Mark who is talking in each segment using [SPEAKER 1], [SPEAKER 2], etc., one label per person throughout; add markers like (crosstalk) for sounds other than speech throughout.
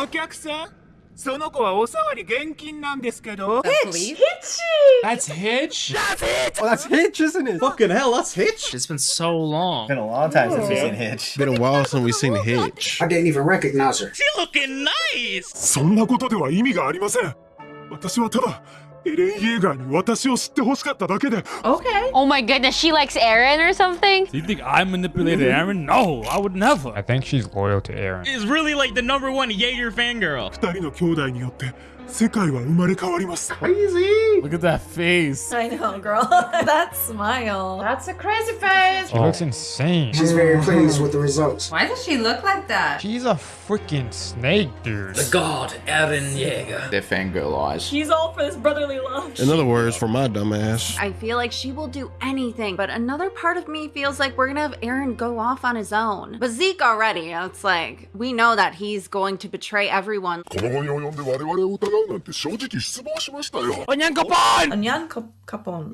[SPEAKER 1] お客さんその子はおさわり現金なんですけど
[SPEAKER 2] Hitch!
[SPEAKER 3] That's Hitch?
[SPEAKER 4] Oh, that's Hitch, isn't it?
[SPEAKER 5] Fucking hell, that's Hitch.
[SPEAKER 3] It's been so long.
[SPEAKER 5] Been a long time since we've seen Hitch.
[SPEAKER 4] Been a while since we've seen Hitch.
[SPEAKER 6] I didn't even recognize her.
[SPEAKER 1] She looking nice!
[SPEAKER 7] そんなことでは意味がありません私はただ
[SPEAKER 2] Okay.
[SPEAKER 8] Oh my goodness, she likes Eren or something?
[SPEAKER 3] Do you think I manipulated Eren? No, I would never.
[SPEAKER 9] I think she's loyal to Eren.
[SPEAKER 1] Is really like the number one Yeager fangirl.
[SPEAKER 7] 世界は生まれ変わります
[SPEAKER 5] Crazy!
[SPEAKER 3] Look at that face.
[SPEAKER 2] I know, girl. (laughs) that smile. That's a crazy face.
[SPEAKER 9] She oh. looks insane.
[SPEAKER 6] She's very pleased with the results.
[SPEAKER 2] Why does she look like that?
[SPEAKER 9] She's a freaking snake, dude.
[SPEAKER 1] The god, Eren Yeager.
[SPEAKER 10] They're fangirl eyes.
[SPEAKER 2] She's all for this brotherly love.
[SPEAKER 4] In other words, for my dumbass.
[SPEAKER 8] I feel like she will do anything, but another part of me feels like we're gonna have Eren go off on his own. But Zeke already, it's like, we know that he's going to betray everyone.
[SPEAKER 7] この後に及んで我々を疑うなんて正直失望しましたよ
[SPEAKER 3] Onyankopon!
[SPEAKER 2] Onyan kapon.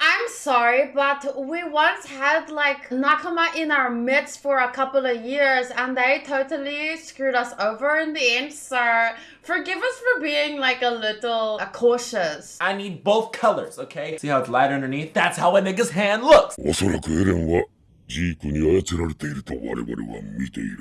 [SPEAKER 11] I'm sorry, but we once had like Nakama in our midst for a couple of years and they totally screwed us over in the end, so forgive us for being like a little uh, cautious.
[SPEAKER 5] I need both colors, okay? See how it's light underneath? That's how a nigga's hand looks. (laughs)
[SPEAKER 7] おそらくエレンは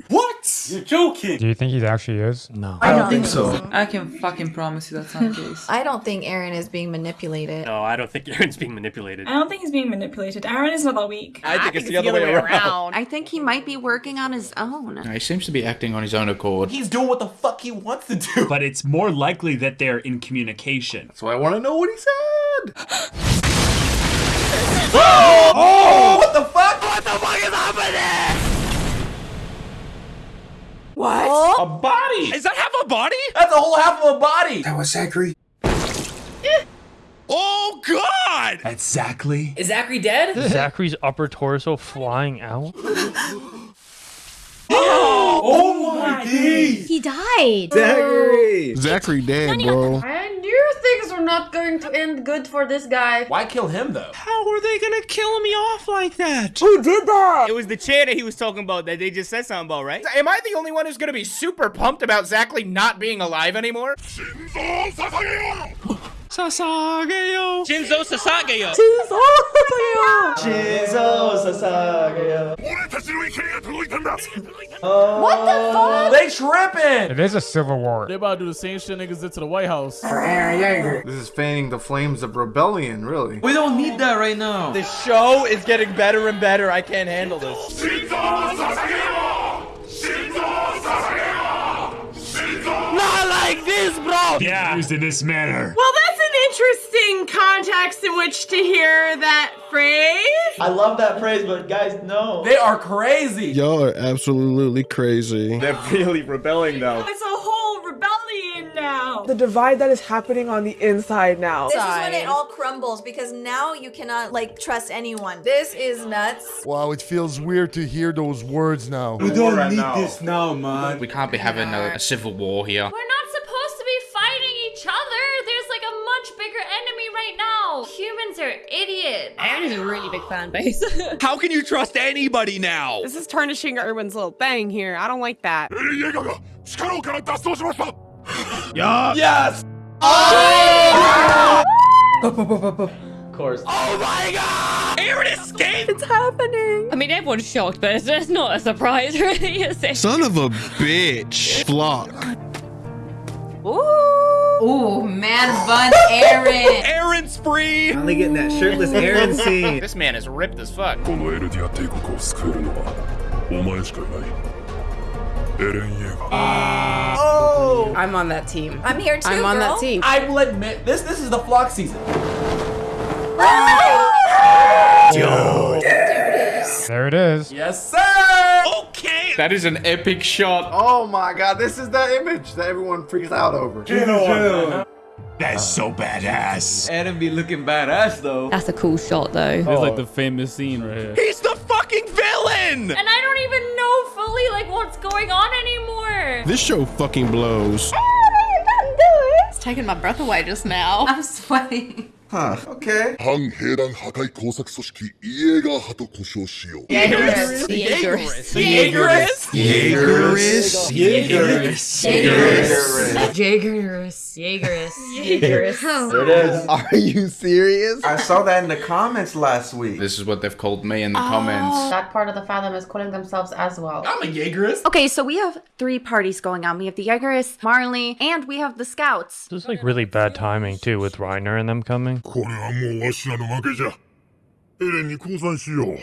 [SPEAKER 5] what? You're joking!
[SPEAKER 9] Do you think he actually is?
[SPEAKER 5] No.
[SPEAKER 2] I don't, think, so.
[SPEAKER 12] I can fucking promise you that's not the case.
[SPEAKER 2] I don't think Eren is being manipulated.
[SPEAKER 1] No, I don't think Eren's being manipulated.
[SPEAKER 13] I don't think he's being manipulated. Eren is not that weak.
[SPEAKER 5] I think, I it's, think the it's other, the other way, way around. around.
[SPEAKER 8] I think he might be working on his own.
[SPEAKER 10] No, he seems to be acting on his own accord.
[SPEAKER 5] He's doing what the fuck he wants to do.
[SPEAKER 3] But it's more likely that they're in communication.
[SPEAKER 4] That's why I want to know what he said.
[SPEAKER 5] oh! (gasps) oh! What the fuck?
[SPEAKER 2] What?
[SPEAKER 5] A body?
[SPEAKER 1] Is that half a body?
[SPEAKER 5] That's a whole half of a body.
[SPEAKER 6] That was Zachary. Eh.
[SPEAKER 1] Oh god!
[SPEAKER 3] That's Zachary.
[SPEAKER 12] Is Zachary dead?
[SPEAKER 9] Zachary's upper torso flying out. (laughs)
[SPEAKER 5] Oh, oh my days.
[SPEAKER 8] He died.
[SPEAKER 5] Zachary.
[SPEAKER 4] Zachary dead, bro.
[SPEAKER 11] I knew things were not going to end good for this guy.
[SPEAKER 5] Why kill him though?
[SPEAKER 1] How are they gonna kill me off like that?
[SPEAKER 5] Who did that?
[SPEAKER 1] It was the chair that he was talking about that they just said something about, right? Am I the only one who's gonna be super pumped about Zachary not being alive anymore?
[SPEAKER 5] 사사게요.
[SPEAKER 7] 진소 사사게요. 진소 사사게요. 진소 사사게요.
[SPEAKER 2] what the fuck?
[SPEAKER 5] They tripping.
[SPEAKER 9] It is a civil war.
[SPEAKER 3] They about to do the same shit niggas did to the White House. (laughs)
[SPEAKER 4] this is fanning the flames of rebellion, really.
[SPEAKER 12] We don't need that right now.
[SPEAKER 1] The show is getting better and better. I can't handle this. Not like this, bro!
[SPEAKER 3] Yeah. Used in this manner.
[SPEAKER 11] Well, interesting context in which to hear that phrase.
[SPEAKER 12] I love that phrase, but guys, no.
[SPEAKER 5] They are crazy.
[SPEAKER 4] Y'all are absolutely crazy.
[SPEAKER 1] They're really rebelling though.
[SPEAKER 13] It's a whole rebellion now.
[SPEAKER 14] The divide that is happening on the inside now.
[SPEAKER 2] This is when it all crumbles because now you cannot like trust anyone. This is nuts.
[SPEAKER 4] Wow, it feels weird to hear those words now.
[SPEAKER 5] We don't need this now, man.
[SPEAKER 10] We can't be having a, a civil war here.
[SPEAKER 8] We're not supposed to be fighting each other. There's like a much bigger enemy Humans are idiots.
[SPEAKER 13] Eren has a really big fan base. (laughs)
[SPEAKER 1] How can you trust anybody now?
[SPEAKER 14] This is tarnishing Erwin's little thing here. I don't like that.
[SPEAKER 7] yeah.
[SPEAKER 5] Yes. Oh!
[SPEAKER 12] of course.
[SPEAKER 1] Oh my god! Eren escaped!
[SPEAKER 14] It's happening!
[SPEAKER 13] I mean, everyone's shocked, but it's, it's not a surprise, (laughs) really, is it?
[SPEAKER 4] Son of a bitch. Floch.
[SPEAKER 2] Ooh. Ooh, man bun (laughs) Eren.
[SPEAKER 1] Eren spree.
[SPEAKER 5] Finally getting that shirtless Eren (laughs) scene.
[SPEAKER 1] This man is ripped as fuck.
[SPEAKER 5] Oh,
[SPEAKER 14] I'm on that team.
[SPEAKER 2] I'm here too,
[SPEAKER 14] I'm on
[SPEAKER 2] girl.
[SPEAKER 14] that team.
[SPEAKER 5] I will admit, this this is the flock season.
[SPEAKER 9] There it is.
[SPEAKER 5] Yes, sir.
[SPEAKER 1] Okay!
[SPEAKER 10] That is an epic shot.
[SPEAKER 4] Oh my god, this is that image that everyone freaks out over.
[SPEAKER 3] That's so badass.
[SPEAKER 12] Adam be looking badass though.
[SPEAKER 13] That's a cool shot, though.
[SPEAKER 3] It's like the famous scene right here.
[SPEAKER 1] He's the fucking villain!
[SPEAKER 8] And I don't even know fully like what's going on anymore.
[SPEAKER 4] This show fucking blows.
[SPEAKER 2] It's taking my breath away just now. I'm sweating.
[SPEAKER 15] Huh. Okay.
[SPEAKER 7] 反兵団破壊工作組織イエーガー派と呼称しよう
[SPEAKER 13] Jaegerist.
[SPEAKER 8] Jaegerist.
[SPEAKER 5] Jaegerist.
[SPEAKER 8] Jaegerist. Jaegerist. Jaegerist.
[SPEAKER 5] There it is.
[SPEAKER 15] Are you serious? I saw that in the comments last week.
[SPEAKER 10] This is what they've called me in the comments.
[SPEAKER 11] That part of the fandom is calling themselves as well.
[SPEAKER 5] I'm a Jaegerist.
[SPEAKER 2] Okay, so we have three parties going on. We have the Jaegerists, Marley, and we have the Scouts.
[SPEAKER 9] This is like really bad timing too with Reiner and them coming.
[SPEAKER 7] これはもうわしらの負けじゃエレンに降参しよう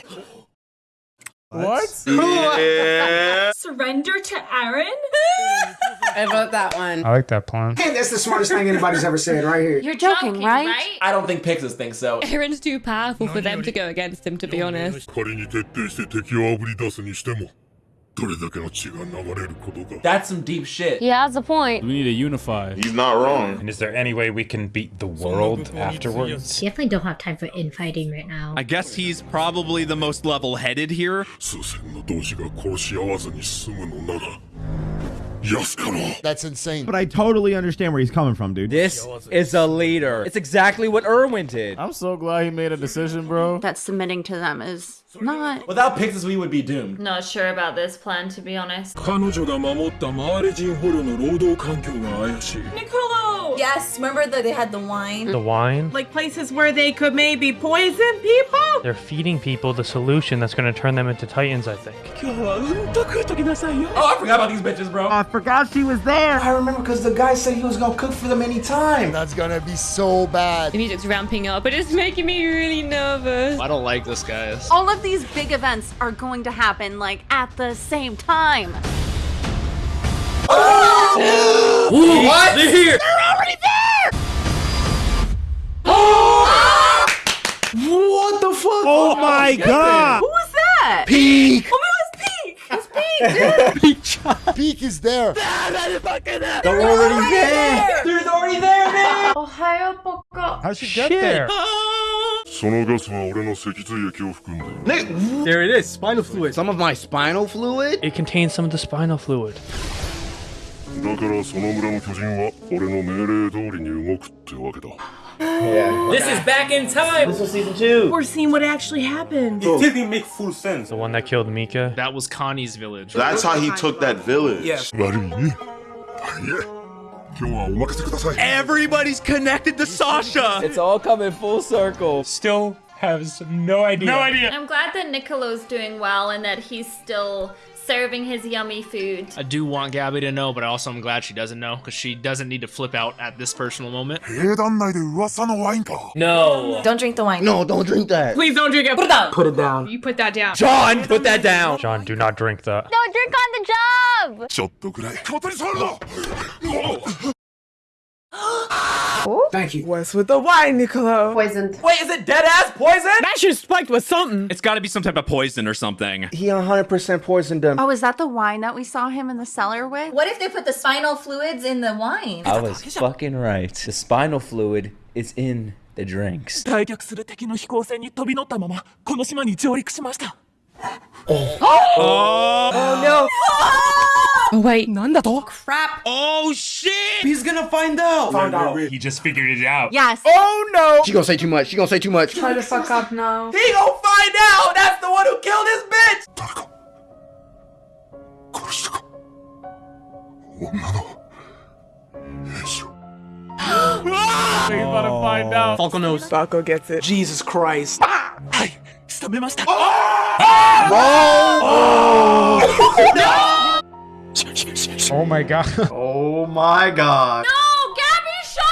[SPEAKER 3] What? Yeah. (laughs)
[SPEAKER 8] Surrender to Eren? (laughs)
[SPEAKER 16] I vote that one.
[SPEAKER 9] I like that plan.
[SPEAKER 6] Hey, that's the smartest thing anybody's ever said right here.
[SPEAKER 2] You're joking, joking right? right?
[SPEAKER 5] I don't think Pixis thinks so.
[SPEAKER 13] Eren's too powerful for them to go against him, to be honest.
[SPEAKER 5] That's some deep shit.
[SPEAKER 13] He has a point.
[SPEAKER 3] We need to unify.
[SPEAKER 7] He's not wrong.
[SPEAKER 9] And is there any way we can beat the world afterwards?
[SPEAKER 8] Definitely don't have time for infighting right now.
[SPEAKER 17] I guess he's probably the most level-headed here.
[SPEAKER 7] Yes.
[SPEAKER 18] That's insane.
[SPEAKER 12] But I totally understand where he's coming from, dude.
[SPEAKER 19] This is a leader. It's exactly what Erwin did.
[SPEAKER 3] I'm so glad he made a decision, bro.
[SPEAKER 2] That submitting to them is not.
[SPEAKER 5] Without Pixis, we would be doomed.
[SPEAKER 8] Not sure about this plan, to be honest.
[SPEAKER 20] Niccolo! Yes, remember that they had the wine?
[SPEAKER 9] The wine?
[SPEAKER 16] Like places where they could maybe poison people?
[SPEAKER 9] They're feeding people the solution that's going to turn them into titans, I think.
[SPEAKER 5] Oh, I forgot about these bitches, bro.
[SPEAKER 12] I forgot she was there.
[SPEAKER 15] I remember because the guy said he was going to cook for them anytime.
[SPEAKER 18] That's going to be so bad.
[SPEAKER 13] The music's ramping up, but it's making me really nervous.
[SPEAKER 17] I don't like this, guys.
[SPEAKER 2] All of these big events are going to happen like at the same time.
[SPEAKER 5] What? They're here. They're already there! Oh! Ah!
[SPEAKER 15] What the fuck?
[SPEAKER 12] Oh my god.
[SPEAKER 2] Who was that?
[SPEAKER 18] Pieck.
[SPEAKER 2] Oh, it was Pieck. It's (laughs) Pieck, dude.
[SPEAKER 18] Pieck is there.
[SPEAKER 15] They're already there.
[SPEAKER 5] They're already there, man.
[SPEAKER 11] Ohio Poco.
[SPEAKER 9] How'd she get there?
[SPEAKER 7] そ
[SPEAKER 12] There it is. Spinal fluid. Some of my spinal fluid?
[SPEAKER 9] It contains some of the spinal fluid.
[SPEAKER 7] だからその村の巨人は俺の命令通りに動くってわけだ
[SPEAKER 5] This is back in time. This was season two.
[SPEAKER 16] We're seeing what actually happened.
[SPEAKER 5] It didn't make full sense.
[SPEAKER 9] The one that killed Mika.
[SPEAKER 17] That was Connie's village.
[SPEAKER 7] That's how he took that village
[SPEAKER 5] 悪
[SPEAKER 7] い
[SPEAKER 17] Everybody's connected to Sasha.
[SPEAKER 19] It's all coming full circle.
[SPEAKER 9] Still has no idea. No idea.
[SPEAKER 8] I'm glad that Niccolo's doing well and that he's still serving his yummy food.
[SPEAKER 17] I do want Gabi to know, but also I'm glad she doesn't know because she doesn't need to flip out at this personal moment.
[SPEAKER 5] No.
[SPEAKER 20] Don't drink the wine.
[SPEAKER 18] No, don't drink that.
[SPEAKER 16] Please don't drink it. Put it down.
[SPEAKER 15] Put it down.
[SPEAKER 16] You put that down.
[SPEAKER 19] John, put that down.
[SPEAKER 9] John, do not drink that.
[SPEAKER 13] No, drink on the job.
[SPEAKER 7] ちょっとくらい小鳥触るな
[SPEAKER 6] Thank you.
[SPEAKER 16] What's with the wine, Niccolo?
[SPEAKER 11] Poisoned.
[SPEAKER 5] Wait, is it dead ass poison?
[SPEAKER 16] That shit spiked with something.
[SPEAKER 17] It's got to be some type of poison or something.
[SPEAKER 15] He 100% poisoned them.
[SPEAKER 2] Oh, is that the wine that we saw him in the cellar with?
[SPEAKER 20] What if they put the spinal fluids in the wine?
[SPEAKER 5] I was fucking right. The spinal fluid is in the drinks.
[SPEAKER 21] 退却する敵の飛行船に飛び乗ったままこの島に上陸しました。
[SPEAKER 5] Oh no!
[SPEAKER 16] Oh wait, な んだと
[SPEAKER 20] Crap.
[SPEAKER 17] Oh shit!
[SPEAKER 5] He's gonna find out.
[SPEAKER 15] Found out.
[SPEAKER 9] He just figured it out.
[SPEAKER 2] Yes.
[SPEAKER 12] Oh no.
[SPEAKER 15] She gonna say too much. She gonna say too much.
[SPEAKER 11] Try to fuck up now.
[SPEAKER 5] He gonna find out. That's the one who killed his bitch.
[SPEAKER 7] 殺したか女の兵士を (gasps)
[SPEAKER 3] He's about to find out.
[SPEAKER 12] Falco knows.
[SPEAKER 16] Falco gets it.
[SPEAKER 15] Jesus Christ.
[SPEAKER 21] はい、仕留めました。
[SPEAKER 9] Oh oh my god. (laughs)
[SPEAKER 15] oh my god.
[SPEAKER 8] No, Gabi, shut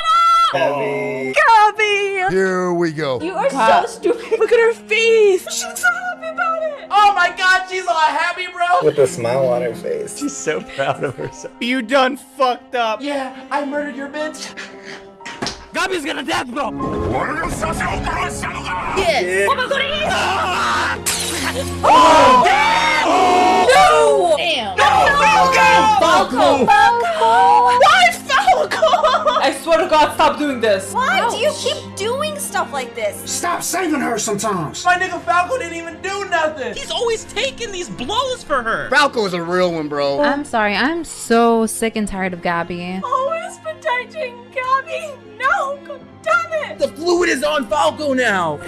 [SPEAKER 8] up!
[SPEAKER 15] Gabi.
[SPEAKER 16] Gabi!
[SPEAKER 18] Here we go.
[SPEAKER 8] You are
[SPEAKER 16] god.
[SPEAKER 8] so stupid.
[SPEAKER 16] Look at her face.
[SPEAKER 8] She looks so happy about it.
[SPEAKER 5] Oh my god, she's all happy, bro.
[SPEAKER 15] With a smile on her face.
[SPEAKER 5] She's so proud of herself.
[SPEAKER 19] You done fucked up.
[SPEAKER 5] Yeah, I murdered your bitch.
[SPEAKER 21] Gabi's gonna death, bro.
[SPEAKER 8] Yes. Yeah. Oh my god, ah!
[SPEAKER 5] Oh!
[SPEAKER 8] No! Damn. No! Falco! Falco!
[SPEAKER 16] Why Falco? I swear to God, stop doing this.
[SPEAKER 20] Why do you keep doing stuff like this?
[SPEAKER 6] Stop saving her sometimes.
[SPEAKER 5] My nigga Falco didn't even do nothing.
[SPEAKER 17] He's always taking these blows for her.
[SPEAKER 15] Falco is a real one, bro.
[SPEAKER 8] I'm sorry, I'm so sick and tired of Gabi.
[SPEAKER 16] Always protect
[SPEAKER 8] damaging Gabi! No! God damn it!
[SPEAKER 15] The fluid is on Falco now.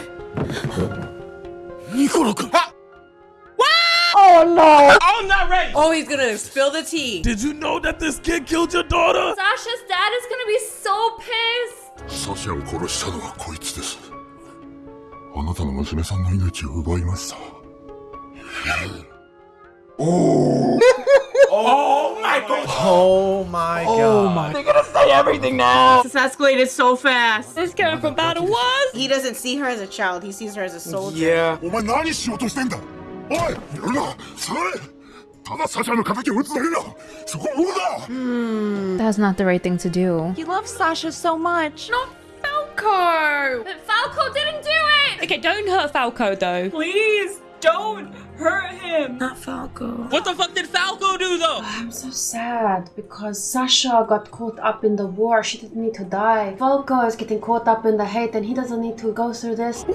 [SPEAKER 8] Oh no!
[SPEAKER 20] I'm not ready. Oh, he's gonna spill the tea.
[SPEAKER 22] Did you know that this kid killed your daughter?
[SPEAKER 8] Sasha's dad is gonna be so pissed!
[SPEAKER 7] サシャを殺したのはこいつですあなたの娘さんの命を奪いました
[SPEAKER 23] Oh (laughs) (laughs) my god!
[SPEAKER 15] Oh my
[SPEAKER 23] Oh
[SPEAKER 15] god.
[SPEAKER 23] my! They're gonna say everything now.
[SPEAKER 20] This escalated so fast.
[SPEAKER 13] This going from bad to worse.
[SPEAKER 20] He doesn't see her as a child. He sees her as a soldier.
[SPEAKER 23] Yeah.
[SPEAKER 7] お前何しようとしてんだ おいやるなそれただサシャの敵を撃つだけだそこを動くな
[SPEAKER 24] That's not the right thing to do.
[SPEAKER 2] He loves Sasha so much.
[SPEAKER 8] Not Falco! But Falco didn't do it!
[SPEAKER 13] Okay, don't hurt Falco though.
[SPEAKER 8] Please, Don't hurt him!
[SPEAKER 20] Not Falco.
[SPEAKER 25] What the fuck did Falco do though?
[SPEAKER 11] I'm so sad because Sasha got caught up in the war. She didn't need to die. Falco is getting caught up in the hate and he doesn't need to go through this.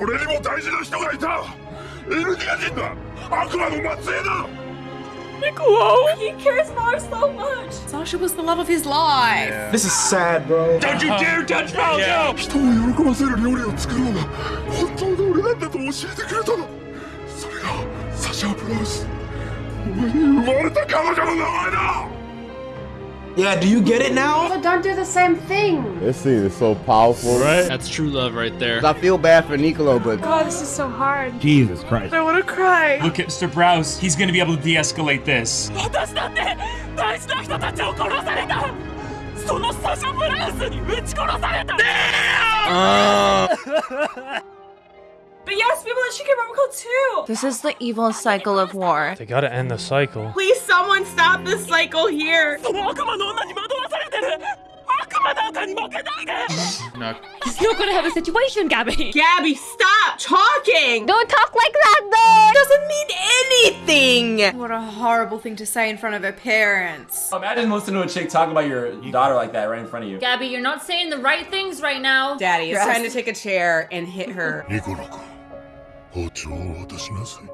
[SPEAKER 8] Niccolo! He cares for her so much!
[SPEAKER 20] Sasha was the love of his life! Yeah.
[SPEAKER 23] This is sad, bro.
[SPEAKER 22] Don't you dare touch Falco!
[SPEAKER 7] Yeah.
[SPEAKER 23] Yeah, do you get it now?
[SPEAKER 11] So don't do the same thing.
[SPEAKER 26] This scene is so powerful,
[SPEAKER 3] right?
[SPEAKER 25] That's true love right there.
[SPEAKER 15] I feel bad for Niccolo, but
[SPEAKER 8] oh, this is so hard.
[SPEAKER 22] Jesus Christ!
[SPEAKER 8] I want to cry.
[SPEAKER 22] Look at Mr. Browse. He's gonna be able to de-escalate this.
[SPEAKER 8] そのサシャ・ブラウスに撃ち殺された、ね (laughs) (laughs) But yes, people should get robocalled too.
[SPEAKER 2] This is the evil cycle of war.
[SPEAKER 9] They gotta end the cycle.
[SPEAKER 20] Please, someone stop this cycle here.
[SPEAKER 10] no. (laughs)
[SPEAKER 13] He's not gonna have a situation, Gabi.
[SPEAKER 20] Gabi, stop talking.
[SPEAKER 8] Don't talk like that, though.
[SPEAKER 20] Doesn't mean anything. What a horrible thing to say in front of her parents.
[SPEAKER 5] Imagine listening to a chick talk about your daughter like that right in front of you.
[SPEAKER 8] Gabi, you're not saying the right things right now.
[SPEAKER 20] Daddy is trying to take a chair and hit her.
[SPEAKER 7] 包を渡しなさい。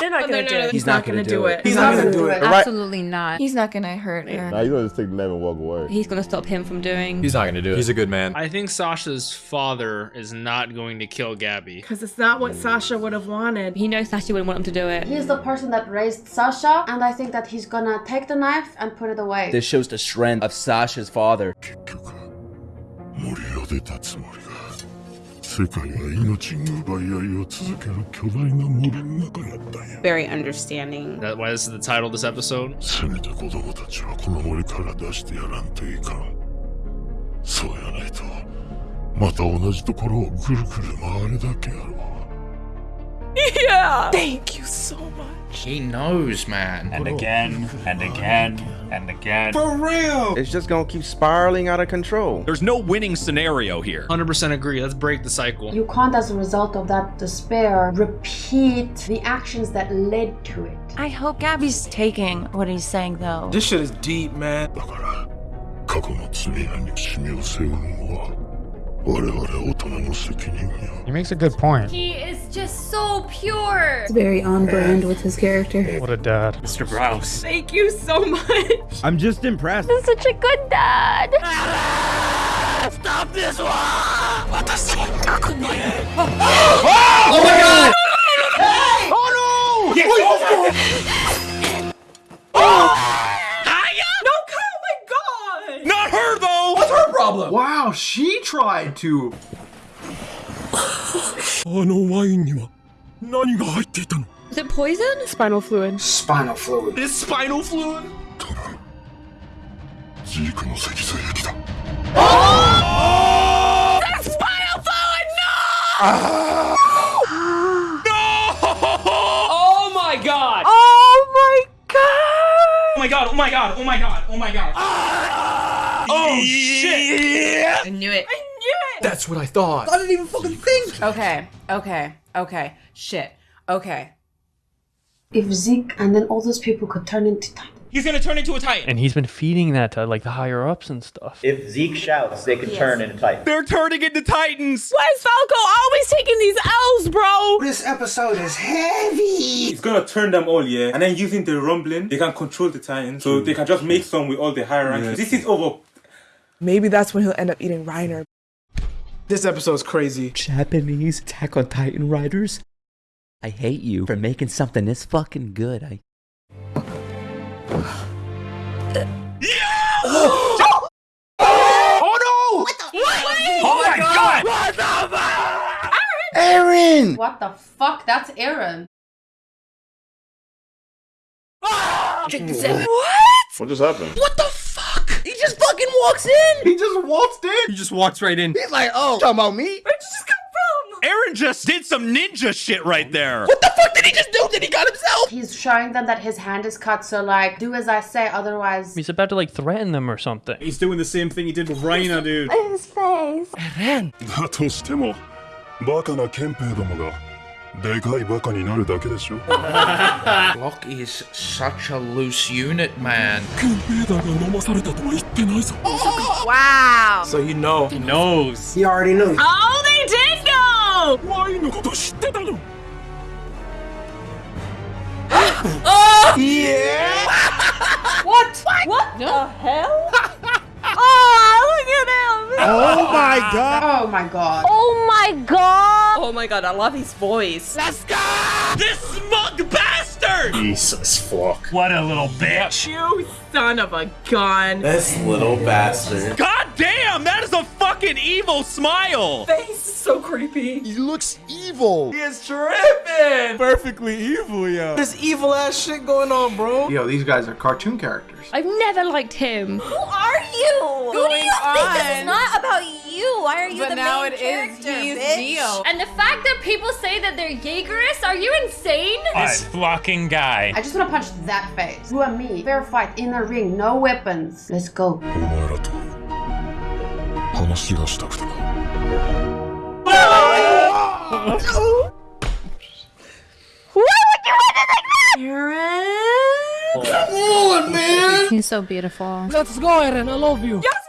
[SPEAKER 8] They're oh, not
[SPEAKER 20] gonna no, do no, it.
[SPEAKER 15] He's not, not gonna, gonna do it. it.
[SPEAKER 23] He's not gonna do it.
[SPEAKER 24] Absolutely not. He's not gonna hurt her.
[SPEAKER 26] Nah, he's gonna just take the knife and walk away.
[SPEAKER 13] He's gonna stop him from doing.
[SPEAKER 15] He's not gonna do it. He's a good man.
[SPEAKER 25] I think Sasha's father is not going to kill Gabi.
[SPEAKER 20] Because it's not what Sasha would have wanted.
[SPEAKER 13] He knows Sasha wouldn't want him to do it.
[SPEAKER 11] He's the person that raised Sasha, and I think that he's gonna take the knife and put it away.
[SPEAKER 19] This shows the strength of Sasha's father.
[SPEAKER 7] 世界は命の奪い合いを続ける巨大な森の中だったんや
[SPEAKER 20] Very understanding.
[SPEAKER 25] That why this is the title of this episode?
[SPEAKER 7] せめて子供たちはこの森から出してやらんといかんそうやないとまた同じところをぐるぐる回るだけやろ (laughs)
[SPEAKER 8] Yeah. Thank you so much.
[SPEAKER 10] He knows, man.
[SPEAKER 22] And again, and again, and again.
[SPEAKER 23] For real.
[SPEAKER 15] It's just gonna keep spiraling out of control.
[SPEAKER 17] There's no winning scenario here.
[SPEAKER 25] 100% agree. Let's break the cycle.
[SPEAKER 11] You can't, as a result of that despair, repeat the actions that led to it.
[SPEAKER 2] I hope Gabi's taking what he's saying, though.
[SPEAKER 23] This shit is deep, man.
[SPEAKER 3] He makes a good point.
[SPEAKER 8] He is just so pure!
[SPEAKER 24] It's very on brand with his character.
[SPEAKER 9] What a dad.
[SPEAKER 22] Mr. Browse.
[SPEAKER 20] Thank you so much.
[SPEAKER 3] I'm just impressed.
[SPEAKER 8] He's such a good dad!
[SPEAKER 22] Stop this one!
[SPEAKER 23] Oh my god! Oh no!
[SPEAKER 8] No, Kyle, my god!
[SPEAKER 22] Not her though!
[SPEAKER 23] What's her problem? Wow, she tried to.
[SPEAKER 7] あのワインには何が入っていたの
[SPEAKER 13] Is it poison?
[SPEAKER 6] Spinal fluid. Spinal fluid.
[SPEAKER 22] Is spinal fluid?
[SPEAKER 7] ジークの脊髄液だ
[SPEAKER 8] That's spinal fluid! (gasps) No!
[SPEAKER 20] Oh my god!
[SPEAKER 8] Oh my god!
[SPEAKER 22] Oh my god, oh my god, oh my god, Oh my god. Oh shit!
[SPEAKER 20] I knew it.
[SPEAKER 8] I knew it!
[SPEAKER 23] That's what I thought.
[SPEAKER 20] I didn't even fucking think. Okay, okay, okay. Shit. Okay.
[SPEAKER 11] If Zeke and then all those people could turn into tiny
[SPEAKER 1] He's gonna turn into a Titan.
[SPEAKER 9] And he's been feeding that to like the higher ups and stuff.
[SPEAKER 12] If Zeke shouts, they can
[SPEAKER 2] Yes.
[SPEAKER 12] turn into Titan.
[SPEAKER 17] They're turning into Titans!
[SPEAKER 16] Why is Falco always taking these L's, bro?
[SPEAKER 6] This episode is heavy.
[SPEAKER 27] He's gonna turn them all, yeah. And then using the rumbling, they can control the Titans. So they can just make some with all the higher ranks. This is over.
[SPEAKER 14] Maybe that's when he'll end up eating Reiner.
[SPEAKER 6] This episode's crazy.
[SPEAKER 19] Japanese Attack on Titan writers? I hate you for making something this fucking good. I. (gasps)
[SPEAKER 6] Oh no! What the?
[SPEAKER 28] Oh my god! What the fuck?
[SPEAKER 6] Eren!
[SPEAKER 11] What the fuck? That's Eren.
[SPEAKER 16] Check this out.
[SPEAKER 29] What just happened?
[SPEAKER 6] What the fuck? just fucking walks in.
[SPEAKER 23] He just walks in.
[SPEAKER 17] He just walks right in.
[SPEAKER 6] He's like, oh, talking about me?
[SPEAKER 16] Where'd you just come from?
[SPEAKER 17] Eren just did some ninja shit right there.
[SPEAKER 6] What the fuck did he just do? Did he cut himself?
[SPEAKER 11] He's showing them that his hand is cut, so like, do as I say, otherwise.
[SPEAKER 9] He's about to like threaten them or something.
[SPEAKER 22] He's doing the same thing he did with Reiner, dude.
[SPEAKER 11] His face.
[SPEAKER 7] Eren. (laughs) でかいバカになるだけでしょ (laughs)
[SPEAKER 10] Locke is such a loose unit, man.
[SPEAKER 7] 憲兵団が飲まされたとは言ってないぞ
[SPEAKER 16] Wow.
[SPEAKER 6] So you know.
[SPEAKER 22] He knows.
[SPEAKER 6] He already knew.
[SPEAKER 16] Oh, they did know!
[SPEAKER 7] ワインのこと知ってたの
[SPEAKER 16] Oh!
[SPEAKER 6] Yeah!
[SPEAKER 16] What? (laughs) What the hell? (laughs) oh, look at him!
[SPEAKER 6] Oh my god!
[SPEAKER 11] Oh my god.
[SPEAKER 16] Oh my god! Oh my god, I love his voice.
[SPEAKER 6] Let's go!
[SPEAKER 17] This smug bastard!
[SPEAKER 7] Jesus fuck.
[SPEAKER 22] What a little bitch.
[SPEAKER 16] You son of a gun.
[SPEAKER 6] This little bastard.
[SPEAKER 17] God damn, that is a fucking evil smile!
[SPEAKER 16] Face is so creepy.
[SPEAKER 7] He looks evil.
[SPEAKER 6] He is tripping!
[SPEAKER 22] Perfectly evil, yo.
[SPEAKER 6] This evil ass shit going on, bro.
[SPEAKER 23] Yo, these guys are cartoon characters.
[SPEAKER 8] I've never liked him.
[SPEAKER 16] Who are you? Who do
[SPEAKER 20] Going
[SPEAKER 16] you think this is not about you? Why are you
[SPEAKER 20] But
[SPEAKER 16] the
[SPEAKER 20] now
[SPEAKER 16] main
[SPEAKER 20] it is.
[SPEAKER 16] character,
[SPEAKER 20] He's
[SPEAKER 16] bitch?
[SPEAKER 20] Dio.
[SPEAKER 8] And the fact that people say that they're Jaegerists, are you insane?
[SPEAKER 22] This flocking guy.
[SPEAKER 11] I just want to punch that face. You and me, fair fight in the ring, no weapons. Let's go.
[SPEAKER 16] Why would you want to do this? Eren!
[SPEAKER 6] Come on, man!
[SPEAKER 24] He's so beautiful.
[SPEAKER 14] Let's go, Eren. I love you.
[SPEAKER 16] Yes!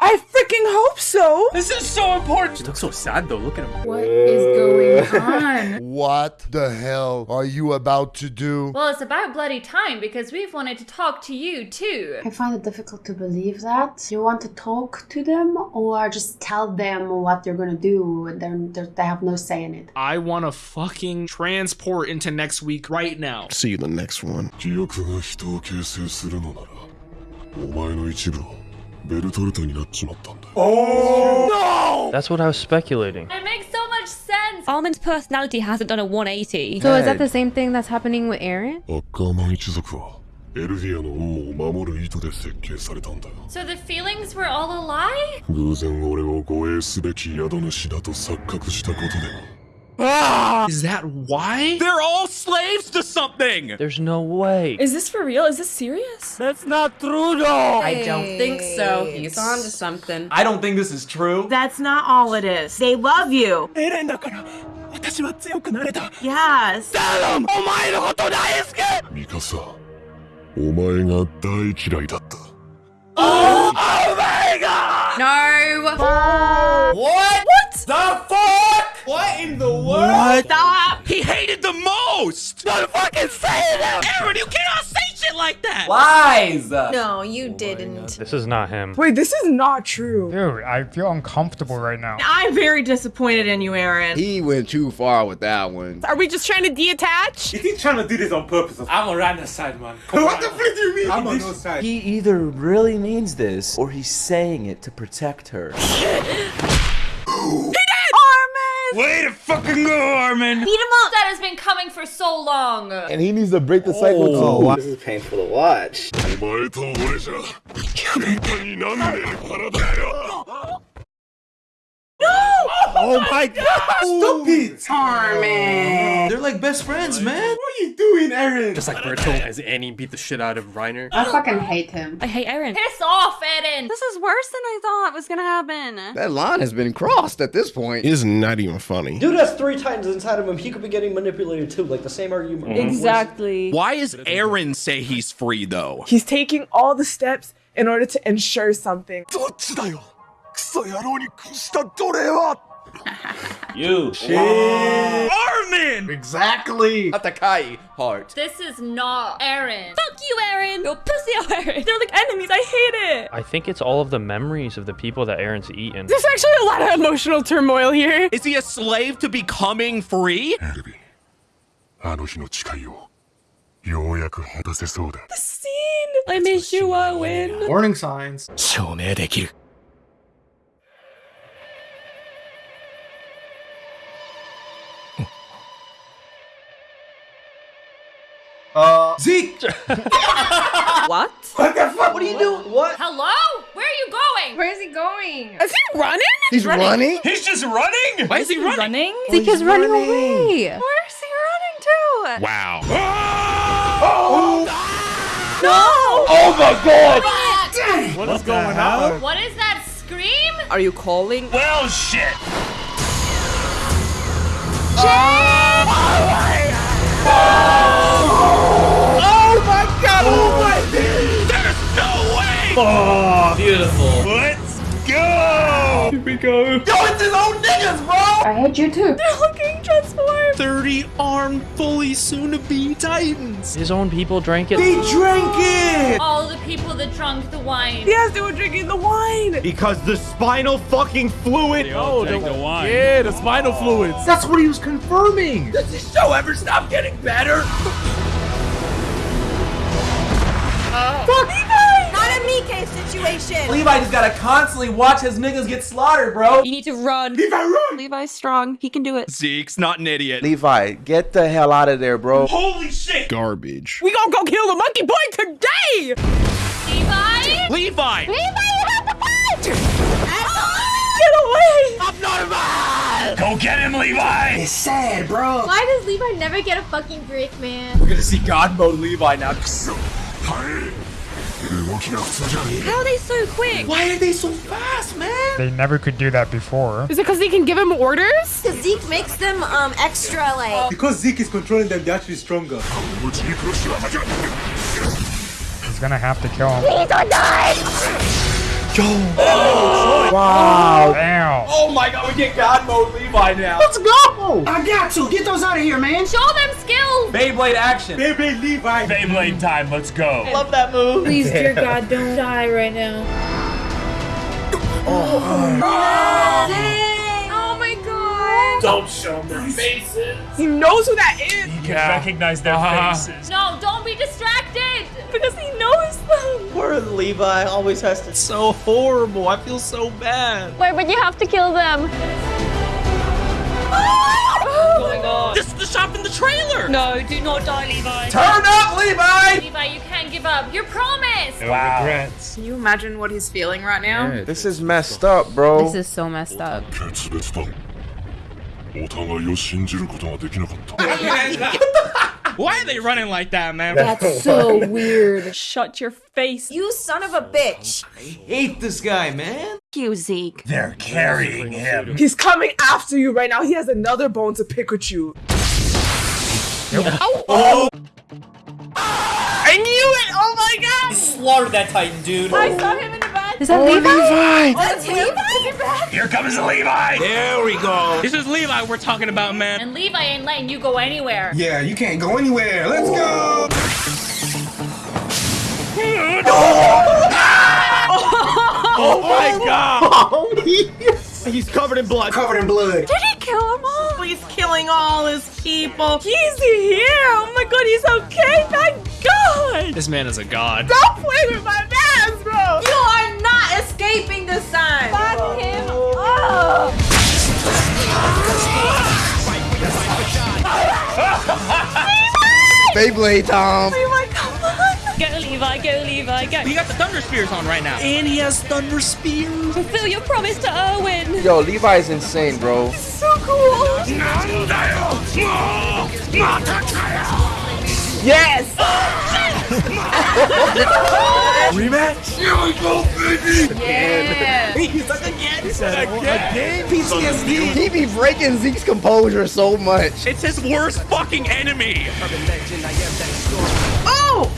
[SPEAKER 14] I freaking hope so.
[SPEAKER 1] This is so important.
[SPEAKER 22] She looks so sad though. Look at him.
[SPEAKER 24] What is going on? (laughs)
[SPEAKER 7] What the hell are you about to do?
[SPEAKER 8] Well, it's about bloody time because we've wanted to talk to you too.
[SPEAKER 11] I find it difficult to believe that. You want to talk to them or just tell them what you're gonna do and they're, they're, they have no say in it.
[SPEAKER 25] I want to fucking transport into next week right now.
[SPEAKER 7] See you in the next one 記憶が人を形成するのならお前の一部は ベルトルトになっちまったんだ Oh! No!
[SPEAKER 9] That's what I was speculating.
[SPEAKER 8] It makes so much sense. Almond's personality hasn't done a 180.
[SPEAKER 24] So is that the same thing that's happening with
[SPEAKER 7] Eren?
[SPEAKER 8] So the feelings were all a lie?
[SPEAKER 7] 偶然俺を護衛すべき宿主だと錯覚したことで。な
[SPEAKER 25] Is that why?
[SPEAKER 17] They're all slaves to something!
[SPEAKER 9] There's no way.
[SPEAKER 16] Is this for real? Is this serious?
[SPEAKER 22] That's not true though.
[SPEAKER 16] I don't think so. He's on to something.
[SPEAKER 5] I don't think this is true.
[SPEAKER 16] That's not all it is. They love you.
[SPEAKER 14] エレンだから私は強くなれた
[SPEAKER 16] Yes.
[SPEAKER 14] お前のこと大好き
[SPEAKER 7] ミカサお前が大嫌いだった
[SPEAKER 14] Oh my god!
[SPEAKER 16] No.
[SPEAKER 6] What?
[SPEAKER 16] What?
[SPEAKER 6] The fuck? What in the world?
[SPEAKER 16] What? Stop.
[SPEAKER 17] He hated the most!
[SPEAKER 14] Don't fucking say that!
[SPEAKER 17] Eren, you cannot say shit like that!
[SPEAKER 5] Lies!
[SPEAKER 16] No, you didn't.
[SPEAKER 9] This is not him.
[SPEAKER 14] Wait, this is not true.
[SPEAKER 22] Dude, I feel uncomfortable right now.
[SPEAKER 16] I'm very disappointed in you, Eren.
[SPEAKER 15] He went too far with that one.
[SPEAKER 16] Are we just trying to detach?
[SPEAKER 27] Is he trying to do this on purpose?
[SPEAKER 22] I'm on Rana's side, man.
[SPEAKER 27] what the flip do you mean?
[SPEAKER 23] I'm on no side.
[SPEAKER 19] He either really means this or he's saying it to protect her. (gasps) (gasps) (laughs)
[SPEAKER 16] Armin!
[SPEAKER 17] Way to fucking go, Armin!
[SPEAKER 8] Beat him up! That has been coming for so long.
[SPEAKER 29] And he needs to break the cycle
[SPEAKER 15] Oh,
[SPEAKER 29] too.
[SPEAKER 15] this is painful to watch.
[SPEAKER 16] No!
[SPEAKER 5] Oh my oh god! Stupid! it!
[SPEAKER 16] Armin.
[SPEAKER 5] They're like best friends, man.
[SPEAKER 27] What are you doing, Eren?
[SPEAKER 21] Just like Bertolt as Annie beat the shit out of Reiner.
[SPEAKER 30] I fucking hate him.
[SPEAKER 13] I hate Eren.
[SPEAKER 2] Piss off, Eren. This is worse than I thought was gonna happen.
[SPEAKER 15] That line has been crossed at this point.
[SPEAKER 4] It's not even funny.
[SPEAKER 12] Dude has three titans inside of him. He could be getting manipulated too, like the same argument. Mm-hmm.
[SPEAKER 2] Exactly.
[SPEAKER 22] Why does Eren say he's free though?
[SPEAKER 16] He's taking all the steps in order to ensure something.
[SPEAKER 7] クソ野郎に屈した奴隷は (laughs)
[SPEAKER 17] You. Shit.
[SPEAKER 23] Armin! Exactly!
[SPEAKER 5] Atakai heart.
[SPEAKER 2] This is not Eren.
[SPEAKER 13] Fuck you, Eren! You're pussy, Eren!
[SPEAKER 16] They're like enemies, I hate it!
[SPEAKER 9] I think it's all of the memories of the people that Eren's eaten.
[SPEAKER 16] There's actually a lot of emotional turmoil here.
[SPEAKER 22] Is he a slave to becoming free?
[SPEAKER 16] The scene! I miss you a!
[SPEAKER 23] Warning signs!
[SPEAKER 21] 証明できる。
[SPEAKER 23] Uh, Zeke! (laughs)
[SPEAKER 16] What?
[SPEAKER 23] What the fuck? What are you doing? What?
[SPEAKER 2] Hello? Where are you going?
[SPEAKER 30] Where is he going?
[SPEAKER 16] Is he running?
[SPEAKER 15] He's running?
[SPEAKER 22] He's just running?
[SPEAKER 21] Why is he running?
[SPEAKER 2] Running?
[SPEAKER 24] Zeke is running away.
[SPEAKER 2] Where's he running to?
[SPEAKER 22] Wow.
[SPEAKER 16] No.
[SPEAKER 15] Oh my god!
[SPEAKER 23] What is going on?
[SPEAKER 2] What is that scream?
[SPEAKER 16] Are you calling?
[SPEAKER 22] Well, shit.
[SPEAKER 16] Oh my god. Oh Oh my god! Oh, oh my! God!
[SPEAKER 22] There's no way.
[SPEAKER 17] Oh, beautiful.
[SPEAKER 22] Let's go.
[SPEAKER 16] Here we go.
[SPEAKER 5] Yo, it's his own niggas, bro!
[SPEAKER 30] I hate you too.
[SPEAKER 16] They're looking transformed.
[SPEAKER 22] 30 armed, fully soon to be Titans.
[SPEAKER 9] His own people drank it.
[SPEAKER 5] They drank it!
[SPEAKER 2] All the people that drank the wine.
[SPEAKER 16] Yes, they were drinking the wine.
[SPEAKER 5] Because the spinal fucking fluid.
[SPEAKER 21] Oh, drank the, wine.
[SPEAKER 5] Yeah, the spinal fluids. That's what he was confirming. Does this show ever stop getting better?
[SPEAKER 2] Not a Mike situation.
[SPEAKER 5] Levi just gotta constantly watch his niggas get slaughtered, bro.
[SPEAKER 13] You need to run.
[SPEAKER 5] Levi, run!
[SPEAKER 2] Levi's strong. He can do it.
[SPEAKER 22] Zeke's not an idiot.
[SPEAKER 15] Levi, get the hell out of there, bro.
[SPEAKER 22] Holy shit.
[SPEAKER 4] Garbage.
[SPEAKER 16] We gonna go kill the monkey boy today.
[SPEAKER 2] Levi?
[SPEAKER 22] Levi.
[SPEAKER 2] Levi, you have to fight!
[SPEAKER 16] Ah, get away. I'm not alive!
[SPEAKER 22] Go get him, Levi.
[SPEAKER 5] It's sad, bro.
[SPEAKER 30] Why does Levi never get a fucking break, man?
[SPEAKER 5] We're gonna see God mode Levi now.
[SPEAKER 2] How are they so quick?
[SPEAKER 5] Why are they so fast, man?
[SPEAKER 21] They never could do that before.
[SPEAKER 16] Is it because they can give him orders?
[SPEAKER 2] Because Zeke makes them um extra like.
[SPEAKER 27] Because Zeke is controlling them, they're actually stronger.
[SPEAKER 7] He's gonna have to kill him. He's don't die! 負け
[SPEAKER 21] He's gonna have to kill him.
[SPEAKER 15] Wow.
[SPEAKER 21] Damn.
[SPEAKER 5] Oh my god, we get God mode Levi now. Let's go! I got to. Get those out of here, man.
[SPEAKER 2] Show them skills.
[SPEAKER 5] Beyblade action.
[SPEAKER 27] Beyblade Levi.
[SPEAKER 22] Beyblade time. Let's go.
[SPEAKER 5] I love that move.
[SPEAKER 30] Please, dear God, don't die right now.
[SPEAKER 2] Oh, oh, oh my god.
[SPEAKER 17] Don't show them their faces.
[SPEAKER 16] He knows who that is
[SPEAKER 22] He can recognize their uh-huh. faces.
[SPEAKER 2] No, don't be distracted.
[SPEAKER 16] because he knows them. (laughs)
[SPEAKER 12] Poor Levi always has to.
[SPEAKER 1] So horrible. I feel so bad.
[SPEAKER 13] Wait, but you have to kill them. (laughs)
[SPEAKER 2] What's going on?
[SPEAKER 22] This is the shop in the trailer.
[SPEAKER 13] No, do not die, Levi.
[SPEAKER 5] Turn up, Levi!
[SPEAKER 2] Levi, you can't give up. You're promised.
[SPEAKER 22] Wow.
[SPEAKER 21] Regrets.
[SPEAKER 16] Can you imagine what he's feeling right now?
[SPEAKER 15] This is messed up, bro.
[SPEAKER 24] This is so messed up. (laughs)
[SPEAKER 7] 決別だお互いを信じることができなかった
[SPEAKER 22] Why are they running like that, man?
[SPEAKER 30] That's so weird.
[SPEAKER 16] Shut your face.
[SPEAKER 2] You son of a bitch.
[SPEAKER 5] I hate this guy, man.
[SPEAKER 2] You Zeke.
[SPEAKER 22] They're carrying him.
[SPEAKER 16] He's coming after you right now. He has another bone to pick with you.
[SPEAKER 22] Oh. oh! Ah!
[SPEAKER 16] I knew it! Oh my god!
[SPEAKER 5] He Slaughtered that Titan, dude.
[SPEAKER 16] I saw him in the back.
[SPEAKER 24] Is that oh, Levi?
[SPEAKER 2] That's Levi?
[SPEAKER 22] Oh, here comes Levi. There we go. This is Levi we're talking about, man.
[SPEAKER 2] And Levi ain't letting you go anywhere.
[SPEAKER 7] Yeah, you can't go anywhere. Let's go. (laughs)
[SPEAKER 5] Oh my god! (laughs) He's covered in blood.
[SPEAKER 23] Covered in blood.
[SPEAKER 2] Did he kill them all?
[SPEAKER 16] He's killing all his people. He's here. Oh my god, he's okay. Thank God.
[SPEAKER 1] This man is a god.
[SPEAKER 16] Don't play with my man, bro.
[SPEAKER 2] You are not escaping this time. Fuck him up.
[SPEAKER 15] Beyblade Tom.
[SPEAKER 16] Oh my god.
[SPEAKER 13] Get
[SPEAKER 8] Levi, go, Levi, go.
[SPEAKER 1] He got the Thunder Spears on right now. And he has Thunder Spears.
[SPEAKER 8] Fulfill your promise to Erwin.
[SPEAKER 15] Yo, Levi's insane, bro.
[SPEAKER 8] So cool.
[SPEAKER 20] Yes! (laughs)
[SPEAKER 7] Rematch? Here we go, baby!
[SPEAKER 20] Yeah.
[SPEAKER 5] He's like again. He
[SPEAKER 7] said
[SPEAKER 5] again.
[SPEAKER 7] PTSD.
[SPEAKER 15] He be breaking Zeke's composure so much.
[SPEAKER 1] It's his worst fucking enemy.
[SPEAKER 20] Oh!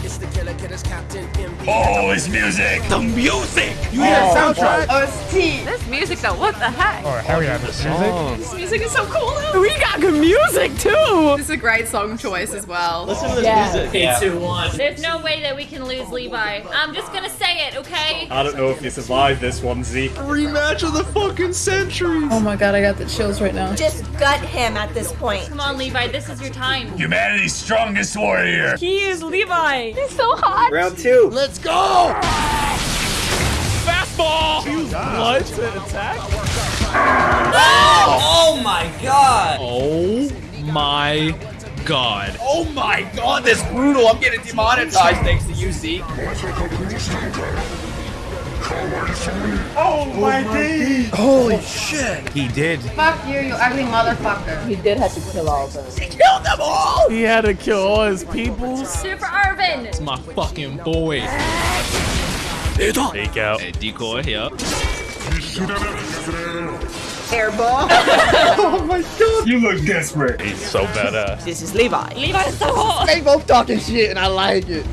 [SPEAKER 7] Oh, it's music!
[SPEAKER 1] The music.
[SPEAKER 20] You
[SPEAKER 1] hear
[SPEAKER 20] the oh,
[SPEAKER 1] soundtrack?
[SPEAKER 20] OST. This music though, what the heck?
[SPEAKER 18] Oh, hell yeah, this music.
[SPEAKER 20] This music is so cool. We got good music too. This is a great song choice as well.
[SPEAKER 12] Listen to this
[SPEAKER 20] Yeah.
[SPEAKER 12] music.
[SPEAKER 1] Three, two, one.
[SPEAKER 8] There's no way that we can lose Levi. I'm just gonna say it, okay?
[SPEAKER 3] I don't know if you survive this one, Zeke.
[SPEAKER 1] Rematch of the fucking century.
[SPEAKER 20] Oh my god, I got the chills right now.
[SPEAKER 2] Just gut him at this point.
[SPEAKER 8] Come on, Levi, this is your time.
[SPEAKER 7] Humanity's strongest warrior.
[SPEAKER 16] He is Levi.
[SPEAKER 20] He's so hot.
[SPEAKER 12] Round two.
[SPEAKER 7] Let's go!
[SPEAKER 1] Fastball.
[SPEAKER 3] What? Attack?
[SPEAKER 5] Oh my god.
[SPEAKER 25] Oh my god.
[SPEAKER 5] Oh my god, that's brutal. I'm getting demonetized thanks to you, Zeke.
[SPEAKER 7] Oh my days!
[SPEAKER 15] Holy shit.
[SPEAKER 3] He did.
[SPEAKER 20] Fuck you, you ugly motherfucker. He did have to kill all of them.
[SPEAKER 5] He killed them all!
[SPEAKER 3] He had to kill all his people.
[SPEAKER 8] Super Irvin.
[SPEAKER 25] It's my fucking boy.
[SPEAKER 3] Take out.
[SPEAKER 25] Hey, decoy, yeah.
[SPEAKER 20] Airball. (laughs)
[SPEAKER 7] Oh my god! You look desperate.
[SPEAKER 3] He's so badass.
[SPEAKER 20] this is Levi.
[SPEAKER 8] Levi is so hot.
[SPEAKER 15] They both talking shit and I like it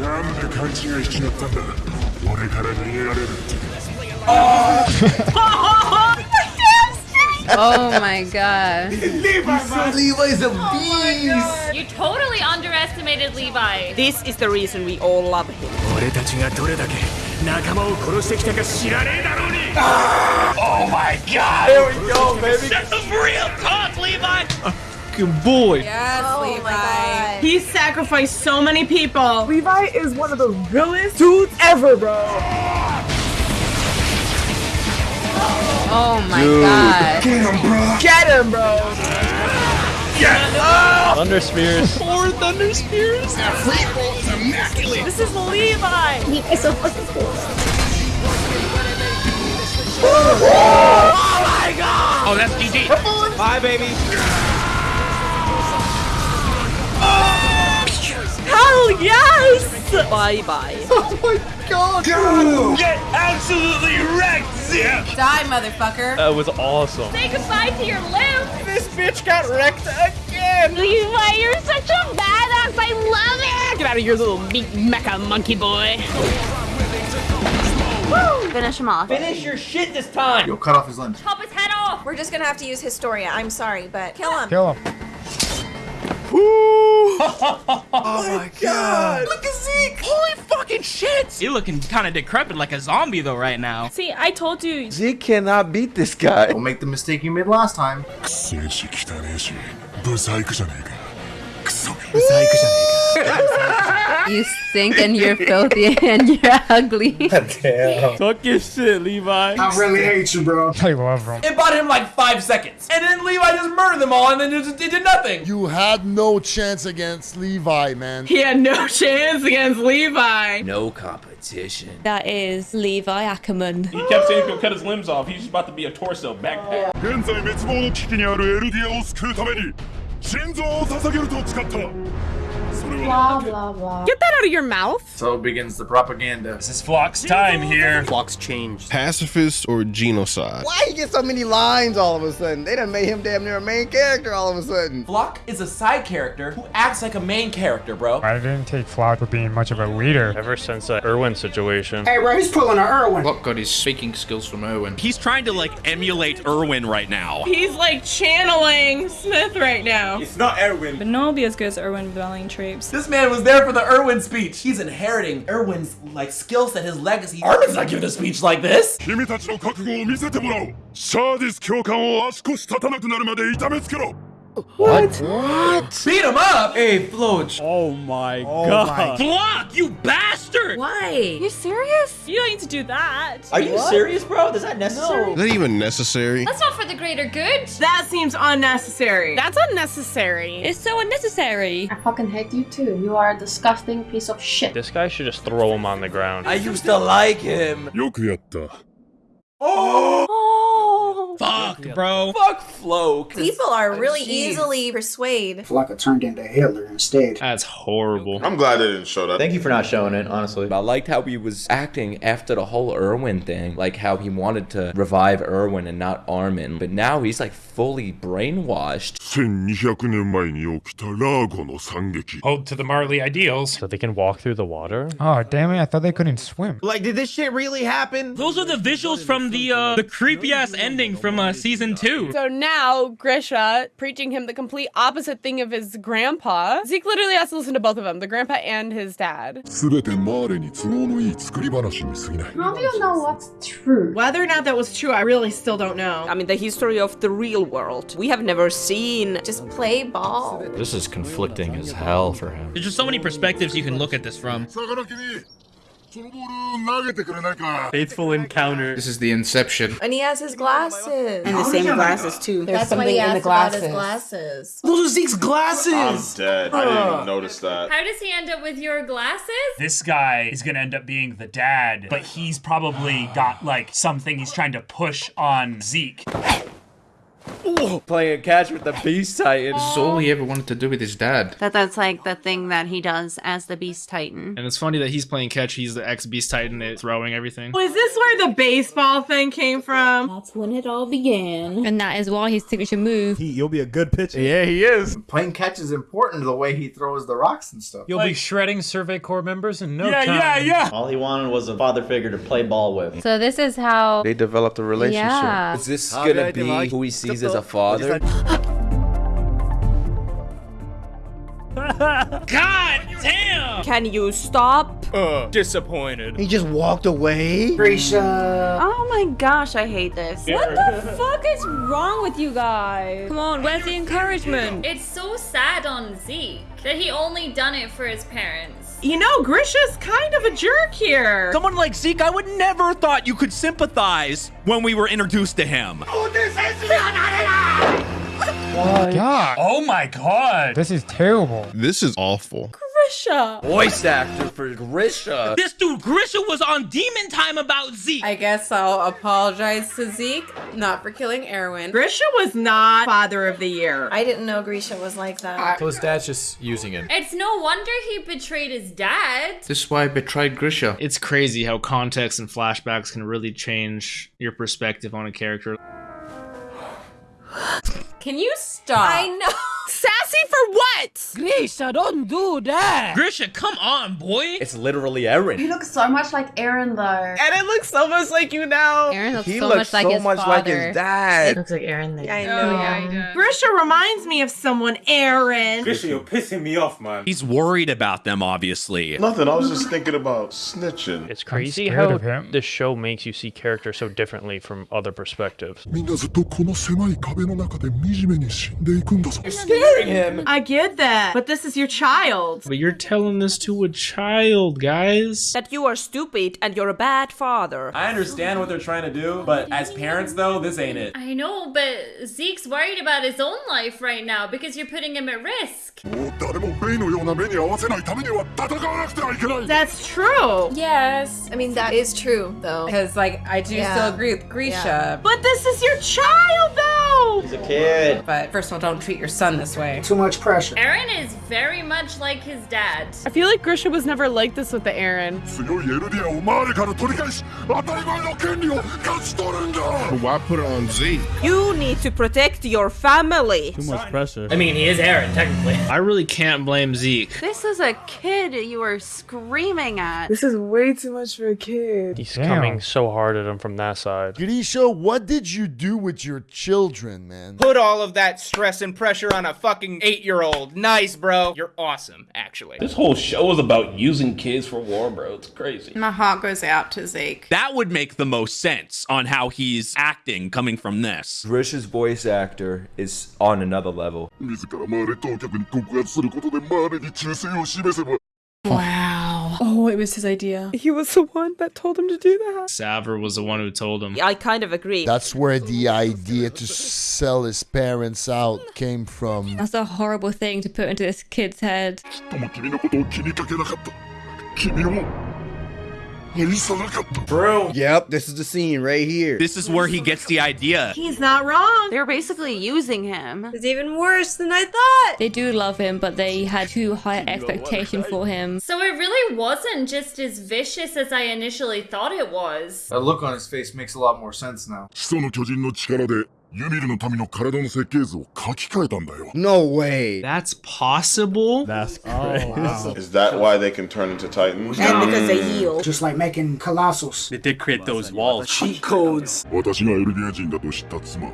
[SPEAKER 7] oh my god. Levi, so Levi is a
[SPEAKER 24] oh
[SPEAKER 15] beast.
[SPEAKER 8] Oh you totally underestimated Levi.
[SPEAKER 20] This is the reason we all love him.
[SPEAKER 7] Ah! Oh my god.
[SPEAKER 5] There we go, baby.
[SPEAKER 1] That's some real talk, Levi.
[SPEAKER 25] Good boy.
[SPEAKER 20] Yes,
[SPEAKER 2] oh Levi.
[SPEAKER 16] He sacrificed so many people. Levi is one of the realest dudes ever, bro.
[SPEAKER 24] Oh my god.
[SPEAKER 7] Get him, bro!
[SPEAKER 16] Get him, bro. Yes!
[SPEAKER 3] Thunder Spears.
[SPEAKER 1] Four Thunder Spears.
[SPEAKER 16] This is Levi.
[SPEAKER 2] He is so fucking cool.
[SPEAKER 1] Oh, oh that's GG.
[SPEAKER 5] Bye, baby.
[SPEAKER 16] Hell yes.
[SPEAKER 20] Bye bye. (laughs)
[SPEAKER 15] Oh my god.
[SPEAKER 5] Get absolutely wrecked, Zeke.
[SPEAKER 20] Die, motherfucker.
[SPEAKER 3] That was awesome.
[SPEAKER 8] Say goodbye to your limb.
[SPEAKER 5] This bitch got wrecked again.
[SPEAKER 8] Levi, you're such a badass. I love it.
[SPEAKER 20] Get out of here, little meat mecha monkey boy.
[SPEAKER 24] Finish him off.
[SPEAKER 5] Finish your shit this time.
[SPEAKER 23] You'll cut off his limbs.
[SPEAKER 8] Chop his head off.
[SPEAKER 2] We're just gonna have to use Historia. I'm sorry, but kill him.
[SPEAKER 18] Kill him. (laughs)
[SPEAKER 5] oh my god. Look at Zeke. Holy fucking shit.
[SPEAKER 1] You're looking kind of decrepit like a zombie though right now.
[SPEAKER 16] See, I told you.
[SPEAKER 15] Zeke cannot beat this guy.
[SPEAKER 23] Don't make the mistake you made last time. (laughs)
[SPEAKER 24] You stink and you're filthy (laughs) and you're ugly.
[SPEAKER 12] Damn.
[SPEAKER 3] Talk your shit, Levi.
[SPEAKER 23] I really hate you, bro.
[SPEAKER 18] I love him.
[SPEAKER 5] It bought him like five seconds. And then Levi just murdered them all and then it, just, it did nothing.
[SPEAKER 7] You had no chance against Levi, man.
[SPEAKER 16] He had no chance (laughs) against Levi.
[SPEAKER 10] No competition.
[SPEAKER 8] That is Levi Ackerman.
[SPEAKER 3] He kept saying he's gonna cut his limbs off. He's about to be a torso backpack.
[SPEAKER 7] 現在滅亡の危機にあるエルディアを救うために 心臓を捧げると誓った。
[SPEAKER 11] Blah blah blah.
[SPEAKER 20] Get that out of your mouth.
[SPEAKER 23] So begins the propaganda.
[SPEAKER 3] This is Floch's time here. Floch's changed.
[SPEAKER 4] Pacifist or genocide?
[SPEAKER 15] Why he get so many lines all of a sudden? They done made him damn near a main character all of a sudden.
[SPEAKER 5] Floch is a side character who acts like a main character, bro.
[SPEAKER 18] I didn't take Floch for being much of a leader.
[SPEAKER 9] Ever since that Erwin situation.
[SPEAKER 10] Hey,
[SPEAKER 16] bro, he's pulling a Erwin.
[SPEAKER 10] Floch got his speaking skills from Erwin.
[SPEAKER 1] He's trying to like emulate Erwin right now.
[SPEAKER 16] He's like channeling Smith right now.
[SPEAKER 27] It's not Erwin.
[SPEAKER 16] But no one will be as good as Erwin Belling times.
[SPEAKER 5] This man was there for the Erwin speech. He's inheriting Erwin's like skill set, his legacy. Erwin's not giving a speech like this.
[SPEAKER 7] 君たちの覚悟を見せてもらおう。シャーディス教官を足腰立たなくなるまで痛めつけろ。
[SPEAKER 5] what? What? Beat him up?
[SPEAKER 31] Hey, Floch.
[SPEAKER 17] Oh my
[SPEAKER 5] oh
[SPEAKER 17] god.
[SPEAKER 5] My.
[SPEAKER 17] Block, you bastard!
[SPEAKER 20] Why? You serious? You don't need to do that.
[SPEAKER 12] Are you what? serious, bro? Is that necessary? No.
[SPEAKER 4] Is that even necessary?
[SPEAKER 13] That's not for the greater good.
[SPEAKER 16] That seems unnecessary.
[SPEAKER 20] That's unnecessary.
[SPEAKER 13] It's so unnecessary.
[SPEAKER 11] I fucking hate you too. You are a disgusting piece of shit.
[SPEAKER 9] This guy should just throw him on the ground.
[SPEAKER 31] I used to like him.
[SPEAKER 7] よくやった。
[SPEAKER 16] Oh! oh!
[SPEAKER 17] Fuck, bro.
[SPEAKER 31] Fuck Flo.
[SPEAKER 30] People are really
[SPEAKER 31] geez.
[SPEAKER 30] easily persuaded.
[SPEAKER 21] Flocka turned into Hitler instead.
[SPEAKER 25] That's horrible.
[SPEAKER 7] I'm glad they didn't show that.
[SPEAKER 19] Thank you for not showing it, honestly. I liked how he was acting after the whole Erwin thing, like how he wanted to revive Erwin and not Armin, but now he's like fully brainwashed.
[SPEAKER 22] Hold to the Marley ideals.
[SPEAKER 9] So they can walk through the water?
[SPEAKER 22] Oh, damn it. I thought they couldn't swim.
[SPEAKER 5] Like, did this shit really happen?
[SPEAKER 17] Those are the visuals from the uh, the creepy ass ending from uh, season two.
[SPEAKER 16] So now Grisha preaching him the complete opposite thing of his grandpa. Zeke literally has to listen to both of them, the grandpa and his dad.
[SPEAKER 11] How do you know what's true?
[SPEAKER 16] Whether or not that was true, I really still don't know.
[SPEAKER 14] I mean, the history of the real world. We have never seen.
[SPEAKER 30] Just play ball.
[SPEAKER 19] This is conflicting as hell for him.
[SPEAKER 17] There's just so many perspectives you can look at this from.
[SPEAKER 32] Faithful encounter.
[SPEAKER 33] This is the Inception.
[SPEAKER 30] And he has his glasses.
[SPEAKER 14] And the same glasses, too.
[SPEAKER 30] That's
[SPEAKER 14] There's
[SPEAKER 30] why he
[SPEAKER 14] something in
[SPEAKER 30] asked
[SPEAKER 14] the
[SPEAKER 30] about his
[SPEAKER 14] glasses.
[SPEAKER 30] glasses.
[SPEAKER 5] Those are Zeke's
[SPEAKER 7] I'm
[SPEAKER 5] glasses.
[SPEAKER 7] dead. I didn't even notice that.
[SPEAKER 13] How does he end up with your glasses?
[SPEAKER 22] This guy is gonna end up being the dad, but he's probably got like something he's trying to push on Zeke.
[SPEAKER 31] Playing catch with the Beast Titan.
[SPEAKER 33] This is all he ever wanted to do with his dad.
[SPEAKER 24] That that's like the thing that he does as the Beast Titan.
[SPEAKER 25] And it's funny that he's playing catch. He's the ex Beast Titan at throwing everything.
[SPEAKER 16] Was this where the baseball thing came from?
[SPEAKER 13] That's when it all began. And that is why his signature move.
[SPEAKER 23] He, you'll be a good pitcher.
[SPEAKER 5] Yeah, he is.
[SPEAKER 23] Playing catch is important the way he throws the rocks and stuff.
[SPEAKER 22] You'll be shredding Survey Corps members in no
[SPEAKER 17] Yeah,
[SPEAKER 22] time.
[SPEAKER 17] yeah, yeah. yeah.
[SPEAKER 19] All he wanted was a father figure to play ball with.
[SPEAKER 24] So this is how
[SPEAKER 4] They developed a relationship.
[SPEAKER 24] Yeah.
[SPEAKER 19] Is this
[SPEAKER 23] How
[SPEAKER 19] gonna be
[SPEAKER 23] like-
[SPEAKER 19] who he sees as a father? (laughs)
[SPEAKER 17] God damn!
[SPEAKER 14] Can you stop?
[SPEAKER 17] Uh, disappointed.
[SPEAKER 15] He just walked away.
[SPEAKER 24] Grisha. Oh my gosh, I hate this.
[SPEAKER 13] What the fuck is wrong with you guys? Come on, where's the encouragement?
[SPEAKER 8] It's so sad on Zeke that he only done it for his parents.
[SPEAKER 16] You know, Grisha's kind of a jerk here.
[SPEAKER 17] Someone like Zeke, I would never thought you could sympathize when we were introduced to him.
[SPEAKER 22] God. Oh my god. This is terrible.
[SPEAKER 4] This is awful.
[SPEAKER 16] Grisha.
[SPEAKER 31] Voice actor for Grisha.
[SPEAKER 17] This dude Grisha was on Demon Time about Zeke.
[SPEAKER 20] I guess I'll apologize to Zeke, not for killing Erwin.
[SPEAKER 16] Grisha was not father of the year.
[SPEAKER 30] I didn't know Grisha was like that.
[SPEAKER 31] So his dad's just using him.
[SPEAKER 8] It's no wonder he betrayed his dad.
[SPEAKER 33] This is why I betrayed Grisha.
[SPEAKER 25] It's crazy how context and flashbacks can really change your perspective on a character.
[SPEAKER 20] Can you stop?
[SPEAKER 30] I know.
[SPEAKER 16] Sassy for what?
[SPEAKER 20] Grisha, don't do that.
[SPEAKER 17] Grisha, come on, boy.
[SPEAKER 31] It's literally Eren.
[SPEAKER 11] You look so much like Eren, though.
[SPEAKER 16] And it looks so much like you now.
[SPEAKER 24] Eren looks
[SPEAKER 31] he
[SPEAKER 24] so
[SPEAKER 31] looks
[SPEAKER 24] much like
[SPEAKER 31] so
[SPEAKER 24] his
[SPEAKER 31] much
[SPEAKER 24] father.
[SPEAKER 31] like his dad.
[SPEAKER 20] It looks like Eren. Yeah,
[SPEAKER 30] I
[SPEAKER 20] oh,
[SPEAKER 30] know.
[SPEAKER 20] Oh, yeah, I
[SPEAKER 16] Grisha reminds me of someone, Eren.
[SPEAKER 27] Grisha, you're pissing me off, man.
[SPEAKER 17] He's worried about them, obviously.
[SPEAKER 7] Nothing. I was just thinking about snitching.
[SPEAKER 9] It's crazy how the show makes you see characters so differently from other perspectives
[SPEAKER 31] him.
[SPEAKER 16] I get that, but this is your child.
[SPEAKER 25] But you're telling this to a child, guys.
[SPEAKER 14] That you are stupid and you're a bad father.
[SPEAKER 5] I understand what they're trying to do, but as parents though, this ain't it.
[SPEAKER 8] I know, but Zeke's worried about his own life right now because you're putting him at risk.
[SPEAKER 16] That's true.
[SPEAKER 30] Yes. I mean, that is true, though.
[SPEAKER 20] Because, like, I do
[SPEAKER 30] yeah.
[SPEAKER 20] still agree with Grisha.
[SPEAKER 30] Yeah.
[SPEAKER 16] But this is your child, though!
[SPEAKER 19] He's a kid.
[SPEAKER 20] But first of all, don't treat your son this way.
[SPEAKER 21] Too much pressure.
[SPEAKER 8] Eren is very much like his dad.
[SPEAKER 16] I feel like Grisha was never like this with the
[SPEAKER 7] Eren.
[SPEAKER 4] Why put it on Z?
[SPEAKER 14] You need to protect your family.
[SPEAKER 32] Too much pressure. I mean, he is Eren, technically.
[SPEAKER 25] I really can't blame Zeke.
[SPEAKER 24] This is a kid you are screaming at.
[SPEAKER 16] This is way too much for a kid.
[SPEAKER 9] He's
[SPEAKER 22] Damn.
[SPEAKER 9] coming so hard at him from that side.
[SPEAKER 34] Grisha, what did you do with your children,
[SPEAKER 18] man?
[SPEAKER 1] Put all of that stress and pressure on a a fucking eight-year-old. Nice, bro. You're awesome, actually.
[SPEAKER 35] This whole show is about using kids for war, bro. It's crazy.
[SPEAKER 20] My heart goes out to Zeke.
[SPEAKER 17] That would make the most sense on how he's acting coming from this.
[SPEAKER 19] Rish's voice actor is on another level.
[SPEAKER 36] Wow. Oh, it was his idea. He was the one that told him to do that.
[SPEAKER 25] Xaver was the one who told him.
[SPEAKER 2] I kind of agree.
[SPEAKER 18] That's where the idea to sell his parents out came from.
[SPEAKER 13] That's a horrible thing to put into this kid's head.
[SPEAKER 17] Bro.
[SPEAKER 15] Yep, this is the scene right here.
[SPEAKER 17] This is where he gets the idea.
[SPEAKER 16] He's not wrong.
[SPEAKER 2] They're basically using him.
[SPEAKER 30] It's even worse than I thought.
[SPEAKER 13] They do love him, but they had too high expectation for him.
[SPEAKER 8] So it really wasn't just as vicious as I initially thought it was.
[SPEAKER 23] That look on his face makes a lot more sense now.
[SPEAKER 7] 始祖の巨人の力でユミルの民の体の設計図を書き換えたんだよ
[SPEAKER 15] No way.
[SPEAKER 25] That's possible?
[SPEAKER 3] That's crazy.
[SPEAKER 29] Is that why they can turn into titans?
[SPEAKER 6] And because they heal. Just like making Colossus.
[SPEAKER 3] They did create those walls.
[SPEAKER 6] Cheat codes.
[SPEAKER 7] 私がエルディア人だと知った妻は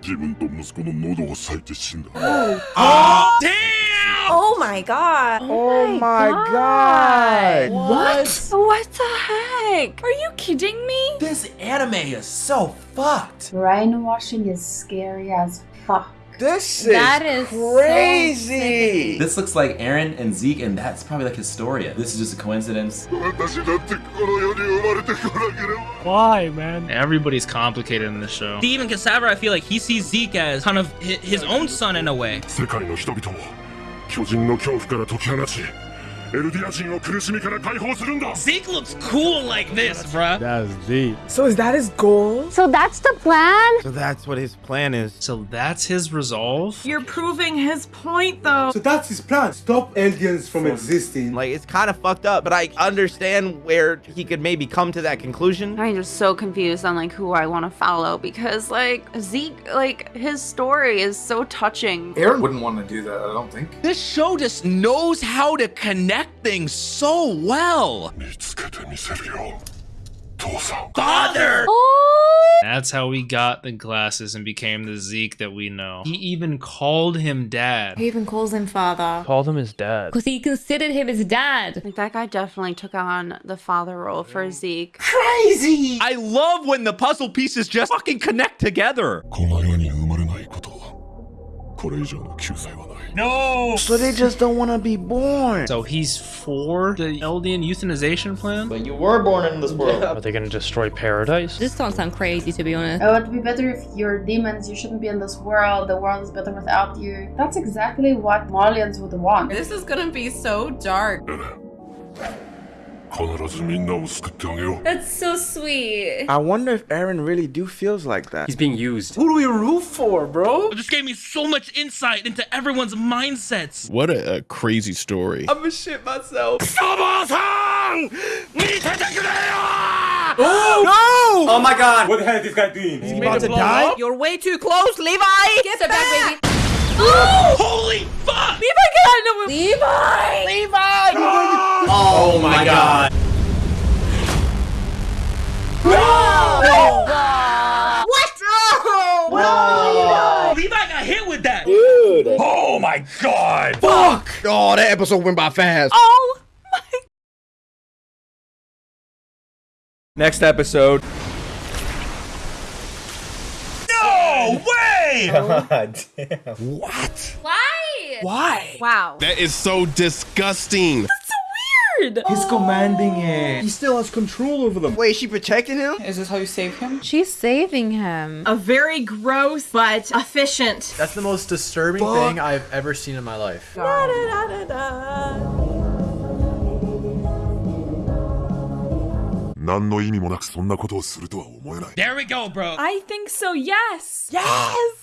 [SPEAKER 7] 自分と息子の喉を裂いて死んだ
[SPEAKER 17] Oh, damn!
[SPEAKER 30] Oh my god.
[SPEAKER 15] Oh, oh my god. god.
[SPEAKER 16] What? what? The heck? Are you kidding me?
[SPEAKER 5] This anime is so fucked.
[SPEAKER 11] Brainwashing is scary as fuck.
[SPEAKER 15] This
[SPEAKER 11] is, that is
[SPEAKER 15] crazy.
[SPEAKER 5] So this looks like Eren and Zeke, and that's probably like Historia. This is just a coincidence.
[SPEAKER 25] Why, man? Everybody's complicated in this show.
[SPEAKER 17] Even and I feel like he sees Zeke as kind of his own son in a way.
[SPEAKER 7] 巨人の恐怖から解き放ち
[SPEAKER 17] Zeke looks cool like this, bruh.
[SPEAKER 3] That is deep.
[SPEAKER 36] So is that his goal?
[SPEAKER 11] So that's the plan?
[SPEAKER 15] So that's what his plan is.
[SPEAKER 25] So that's his resolve?
[SPEAKER 16] You're proving his point, though.
[SPEAKER 27] So that's his plan. Stop aliens from existing.
[SPEAKER 15] Like, it's kind of fucked up, but I understand where he could maybe come to that conclusion.
[SPEAKER 2] I'm just so confused on, like, who I want to follow because, like, Zeke, like, his story is so touching.
[SPEAKER 23] Eren wouldn't want to do that, I don't think.
[SPEAKER 17] This show just knows how to connect things so well.
[SPEAKER 7] 見つけてみせるよ父さん
[SPEAKER 17] Father!
[SPEAKER 25] That's how we got the glasses and became the Zeke that we know. He even called him dad.
[SPEAKER 11] He even calls him father.
[SPEAKER 9] Called him his dad.
[SPEAKER 13] Because he considered him his dad.
[SPEAKER 2] Like that guy definitely took on the father role for Zeke.
[SPEAKER 17] Crazy! I love when the puzzle pieces just fucking connect together.
[SPEAKER 7] この世に生まれないことこれ以上の救済はない
[SPEAKER 17] No!
[SPEAKER 15] So they just don't want to be born.
[SPEAKER 25] So he's for the Eldian euthanization plan?
[SPEAKER 15] But you were born in this world.
[SPEAKER 9] Are they gonna destroy paradise?
[SPEAKER 13] This don't sound crazy, to be honest.
[SPEAKER 11] Oh, it'd be better if you're demons. You shouldn't be in this world. The world is better without you. That's exactly what Marleyans would want.
[SPEAKER 16] This is gonna be so dark. (laughs)
[SPEAKER 8] That's so sweet.
[SPEAKER 15] I wonder if Eren really do feels like that.
[SPEAKER 3] He's being used.
[SPEAKER 5] Who do we root for, bro?
[SPEAKER 17] This gave me so much insight into everyone's mindsets.
[SPEAKER 4] What a, a crazy story.
[SPEAKER 5] I'm gonna shit myself. Oh no! Oh my god!
[SPEAKER 27] What the hell is this guy doing?
[SPEAKER 5] He's about to die?
[SPEAKER 2] You're way too close, Levi!
[SPEAKER 30] Get back, baby. (gasps)
[SPEAKER 17] Holy fuck!
[SPEAKER 16] Levi, get out of the
[SPEAKER 30] Levi!
[SPEAKER 5] Levi! Oh, oh my god! No!
[SPEAKER 30] What? No!
[SPEAKER 5] No!
[SPEAKER 17] Levi got hit with that!
[SPEAKER 15] Dude.
[SPEAKER 17] Oh my god!
[SPEAKER 15] Fuck! Oh, that episode went by fast.
[SPEAKER 16] Oh my
[SPEAKER 19] Next episode.
[SPEAKER 17] No (laughs) way!
[SPEAKER 3] God (laughs) oh, damn. What?
[SPEAKER 8] Why?
[SPEAKER 3] Why?
[SPEAKER 2] Wow.
[SPEAKER 4] That is so disgusting.
[SPEAKER 16] weird.
[SPEAKER 5] He's commanding it.
[SPEAKER 15] He still has control over them. Wait, is she protecting him?
[SPEAKER 16] Is this how you save him?
[SPEAKER 13] She's saving him.
[SPEAKER 16] A very gross but efficient.
[SPEAKER 3] That's the most disturbing
[SPEAKER 15] Fuck.
[SPEAKER 3] thing I've ever seen in my life.
[SPEAKER 7] 何の意味もなくそんなことをするとは思えない。
[SPEAKER 17] There we go, bro!
[SPEAKER 16] I think so, yes! Yes!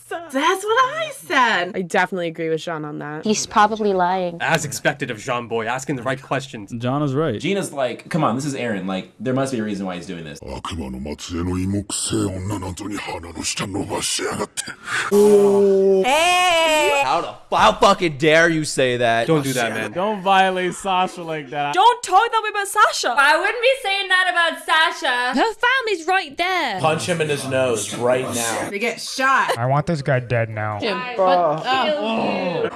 [SPEAKER 16] That's what I said!
[SPEAKER 36] I definitely agree with Jean on that.
[SPEAKER 11] He's probably lying.
[SPEAKER 3] As expected of Jean Boy, asking the right questions.
[SPEAKER 37] John is right.
[SPEAKER 5] Gina's like, come on, this is Eren. Like, there must be a reason why he's doing this.
[SPEAKER 7] Oh.
[SPEAKER 30] Hey!
[SPEAKER 19] How the how fucking dare you say that?
[SPEAKER 3] Don't do that, man. Don't violate Sasha like that.
[SPEAKER 16] Don't talk that way about Sasha.
[SPEAKER 8] I wouldn't be saying that about Sasha.
[SPEAKER 38] Her family's right there.
[SPEAKER 5] Punch him in his nose right now.
[SPEAKER 21] They get shot.
[SPEAKER 9] I want this guy dead now.
[SPEAKER 7] Jim. Oh.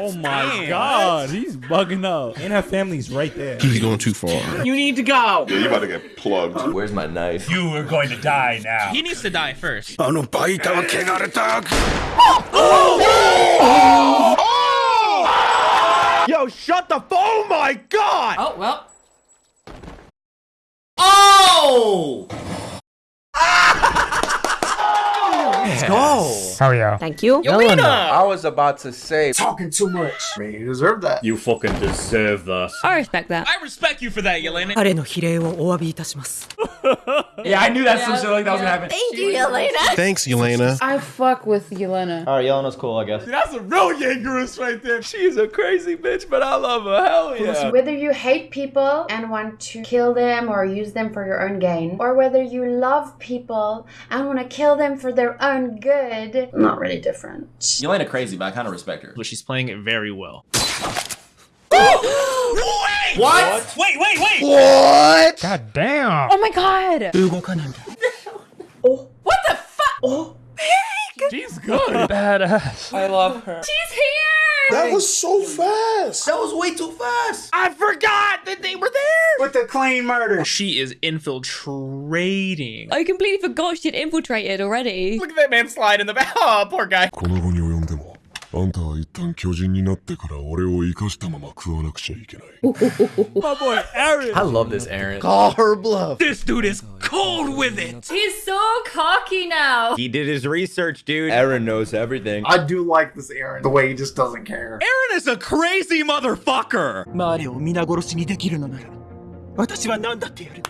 [SPEAKER 3] oh my god, he's bugging up. And her family's right there.
[SPEAKER 4] He's going too far.
[SPEAKER 21] You need to go.
[SPEAKER 39] Yeah, you about to get plugged.
[SPEAKER 19] Where's my knife?
[SPEAKER 3] You are going to die now.
[SPEAKER 25] He needs to die first.
[SPEAKER 7] Oh no. Oh! oh! oh! oh!
[SPEAKER 34] Yo, shut the. Oh my god!
[SPEAKER 20] Oh, well.
[SPEAKER 5] Oh! (laughs)
[SPEAKER 34] Let's go.
[SPEAKER 9] Hell yeah.
[SPEAKER 30] Thank you. Yelena.
[SPEAKER 19] I was about to say,
[SPEAKER 21] talking too much.
[SPEAKER 40] Man, you deserve that.
[SPEAKER 3] You fucking deserve that.
[SPEAKER 38] I respect that.
[SPEAKER 25] I respect you for that, Yelena. (laughs)
[SPEAKER 5] yeah, I knew that yeah, some shit like that yeah. was gonna happen.
[SPEAKER 30] Thank you, Yelena.
[SPEAKER 4] Thanks, Yelena.
[SPEAKER 20] I fuck with Yelena.
[SPEAKER 34] All right, Yelena's cool, I guess.
[SPEAKER 5] Dude, that's a real Yangerous right there.
[SPEAKER 19] She's a crazy bitch, but I love her. Hell yeah.
[SPEAKER 11] Whether you hate people and want to kill them or use them for your own gain, or whether you love people and want to kill them for their own good. I'm not really different.
[SPEAKER 5] Yelena crazy, but I kind of respect her.
[SPEAKER 25] But she's playing it very well. wait! (gasps)
[SPEAKER 5] What? what?
[SPEAKER 3] Wait, wait, wait!
[SPEAKER 4] What?
[SPEAKER 9] God damn!
[SPEAKER 16] Oh my god! (laughs)
[SPEAKER 21] oh.
[SPEAKER 16] What the fuck? Oh.
[SPEAKER 3] She's good.
[SPEAKER 9] Badass.
[SPEAKER 25] I love her.
[SPEAKER 8] She's here.
[SPEAKER 7] That was so fast.
[SPEAKER 5] That was way too fast.
[SPEAKER 34] I forgot that they were there.
[SPEAKER 21] With the clean murder.
[SPEAKER 25] She is infiltrating.
[SPEAKER 38] I completely forgot she'd infiltrated already.
[SPEAKER 25] Look at that man slide in the back. (laughs) Oh, poor guy.
[SPEAKER 7] あんたは一旦巨人になってから俺を生かしたまま食わなくちゃいけない。
[SPEAKER 3] My boy Aaron. I love this Aaron.
[SPEAKER 34] Call her bluff.
[SPEAKER 25] This dude is cold with it.
[SPEAKER 8] He's so cocky now.
[SPEAKER 34] He did his research, dude.
[SPEAKER 19] Aaron knows everything.
[SPEAKER 40] I do like this Aaron, the way he just doesn't care.
[SPEAKER 3] Aaron is a crazy motherfucker.
[SPEAKER 21] 周りを皆殺しにできるのなら、私は何だってやる。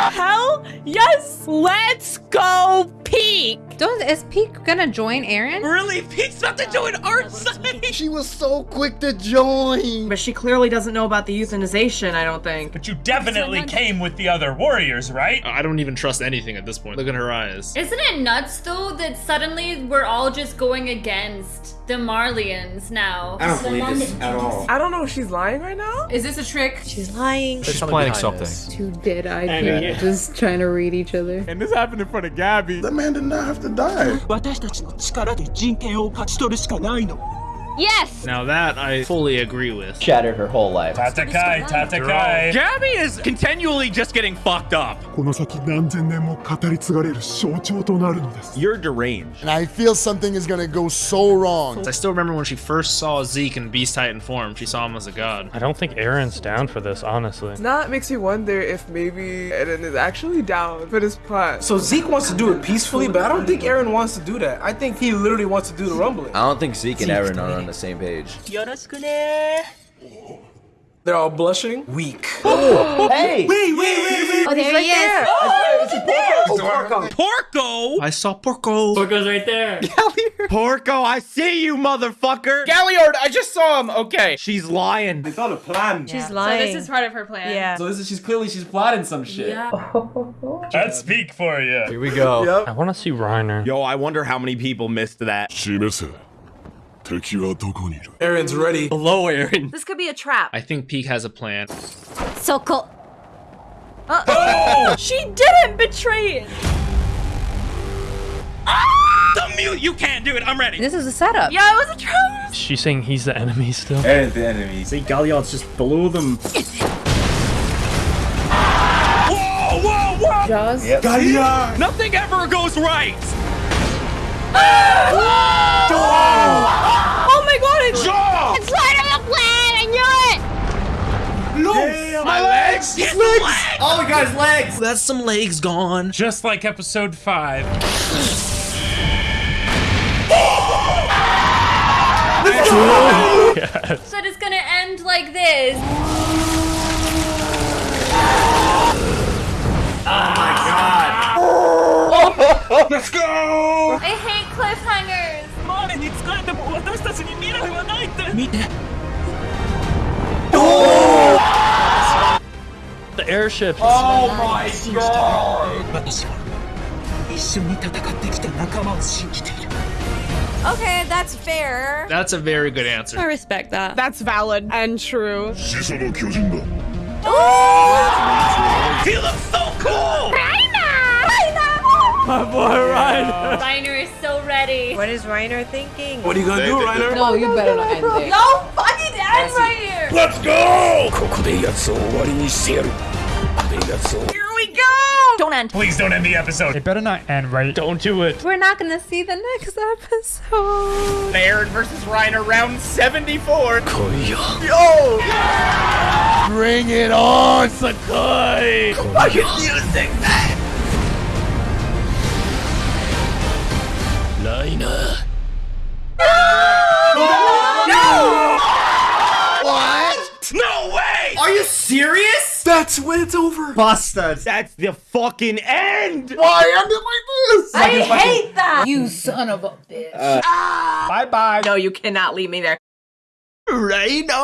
[SPEAKER 16] Hell yes. Let's go Pieck.
[SPEAKER 20] Don't is Pieck gonna join Eren?
[SPEAKER 25] Really? Pete's about to join our side.
[SPEAKER 34] She was so quick to join.
[SPEAKER 16] But she clearly doesn't know about the euthanization, I don't think.
[SPEAKER 3] But you definitely came with the other warriors, right?
[SPEAKER 25] I don't even trust anything at this point. Look at her eyes.
[SPEAKER 8] Isn't it nuts though that suddenly we're all just going against the Marleyans now?
[SPEAKER 21] I don't believe this at all.
[SPEAKER 16] I don't know if she's lying right now.
[SPEAKER 20] Is this a trick?
[SPEAKER 30] She's lying.
[SPEAKER 3] She's planning something.
[SPEAKER 20] Two dead-eyed
[SPEAKER 3] And-
[SPEAKER 20] people just trying to read each other.
[SPEAKER 3] And this happened in front of Gabi.
[SPEAKER 7] That man did not have to die.
[SPEAKER 38] Yes!
[SPEAKER 25] Now that I fully agree with.
[SPEAKER 34] Shattered her whole life.
[SPEAKER 3] Tatakai, Tatakai! Gabi is continually just getting fucked up.
[SPEAKER 34] You're deranged.
[SPEAKER 4] And I feel something is gonna go so wrong.
[SPEAKER 25] I still remember when she first saw Zeke in Beast Titan form, she saw him as a god.
[SPEAKER 9] I don't think Eren's down for this, honestly.
[SPEAKER 16] Not makes me wonder if maybe Eren is actually down for this plot.
[SPEAKER 21] So Zeke wants to do it peacefully, but I don't think Eren wants to do that. I think he literally wants to do the rumbling.
[SPEAKER 19] I don't think Zeke and Eren are on the same page.
[SPEAKER 21] They're all blushing? Weak.
[SPEAKER 34] Oh, (laughs) hey!
[SPEAKER 21] Wait, wait, wait, wait!
[SPEAKER 30] Oh, there he is!
[SPEAKER 21] Oh, it's oh, Porco!
[SPEAKER 25] Porco! I saw Porco!
[SPEAKER 3] Porco's right there! (laughs) Galliard!
[SPEAKER 34] Porco, I see you, motherfucker!
[SPEAKER 25] Galliard, I just saw him! Okay.
[SPEAKER 34] She's lying.
[SPEAKER 27] It's not a plan.
[SPEAKER 30] She's lying.
[SPEAKER 16] So this is part of her plan.
[SPEAKER 30] Yeah.
[SPEAKER 5] So this is, she's clearly, she's plotting some shit.
[SPEAKER 3] Yeah. (laughs) I'd speak for you. Here we go.
[SPEAKER 21] yep.
[SPEAKER 9] I want to see Reiner.
[SPEAKER 34] Yo, I wonder how many people missed that.
[SPEAKER 7] She missed it.
[SPEAKER 21] Eren's ready.
[SPEAKER 3] Below Eren.
[SPEAKER 8] This could be a trap.
[SPEAKER 25] I think Pieck has a plan.
[SPEAKER 30] So cool. Uh, oh! (laughs)
[SPEAKER 16] She didn't betray it. Ah!
[SPEAKER 25] The mute! You can't do it. I'm ready.
[SPEAKER 20] This is a setup.
[SPEAKER 8] Yeah, it was a trap.
[SPEAKER 9] She's saying he's the enemy still.
[SPEAKER 27] Eren's the enemy.
[SPEAKER 3] See, Galliard's just below them. whoa, whoa, whoa!
[SPEAKER 20] Jaws.
[SPEAKER 3] Nothing ever goes right.
[SPEAKER 16] Oh my god, it's
[SPEAKER 30] It's part of the plan. I knew it.
[SPEAKER 3] My legs. Oh his legs.
[SPEAKER 5] Oh, we got his legs.
[SPEAKER 25] That's some legs gone.
[SPEAKER 3] Just like episode five. (laughs)
[SPEAKER 8] So it's gonna end like this.
[SPEAKER 21] Oh Let's go!
[SPEAKER 8] I hate cliffhangers.
[SPEAKER 21] 周りに使えても私たちに未来はないって見て
[SPEAKER 9] The airship.
[SPEAKER 5] Oh my god.
[SPEAKER 21] 私は一緒に戦ってきた仲間を信じている
[SPEAKER 24] Okay, that's fair.
[SPEAKER 25] That's a very good answer.
[SPEAKER 13] I respect that.
[SPEAKER 41] That's valid and true.
[SPEAKER 34] 始祖の巨人だ
[SPEAKER 1] He looks so cool!
[SPEAKER 3] My boy Reiner.
[SPEAKER 8] Reiner is so ready.
[SPEAKER 24] What is Reiner thinking?
[SPEAKER 3] What are you gonna do, Reiner?
[SPEAKER 24] No, you better not end there.
[SPEAKER 8] No fucking end right here.
[SPEAKER 34] Let's go!
[SPEAKER 8] Here we go. Don't end.
[SPEAKER 1] Please don't end the episode.
[SPEAKER 42] It better not end right.
[SPEAKER 1] Don't do it.
[SPEAKER 24] We're not gonna see the next episode.
[SPEAKER 1] Eren versus Reiner, round 74.
[SPEAKER 34] Yo! Bring it on, Sakai!
[SPEAKER 1] Fucking music, man.
[SPEAKER 34] Liner.
[SPEAKER 1] What? No way!
[SPEAKER 43] Are you serious?
[SPEAKER 3] That's when it's over.
[SPEAKER 12] Bastards. That's the fucking end.
[SPEAKER 34] Why end it like this?
[SPEAKER 24] I hate that. You son of a bitch. Ah!
[SPEAKER 12] Bye bye.
[SPEAKER 16] No, you cannot leave me there.
[SPEAKER 1] Reiner!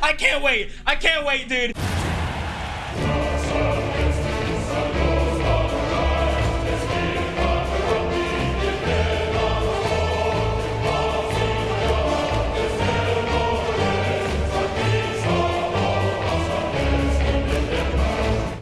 [SPEAKER 1] I can't wait. I can't wait, dude.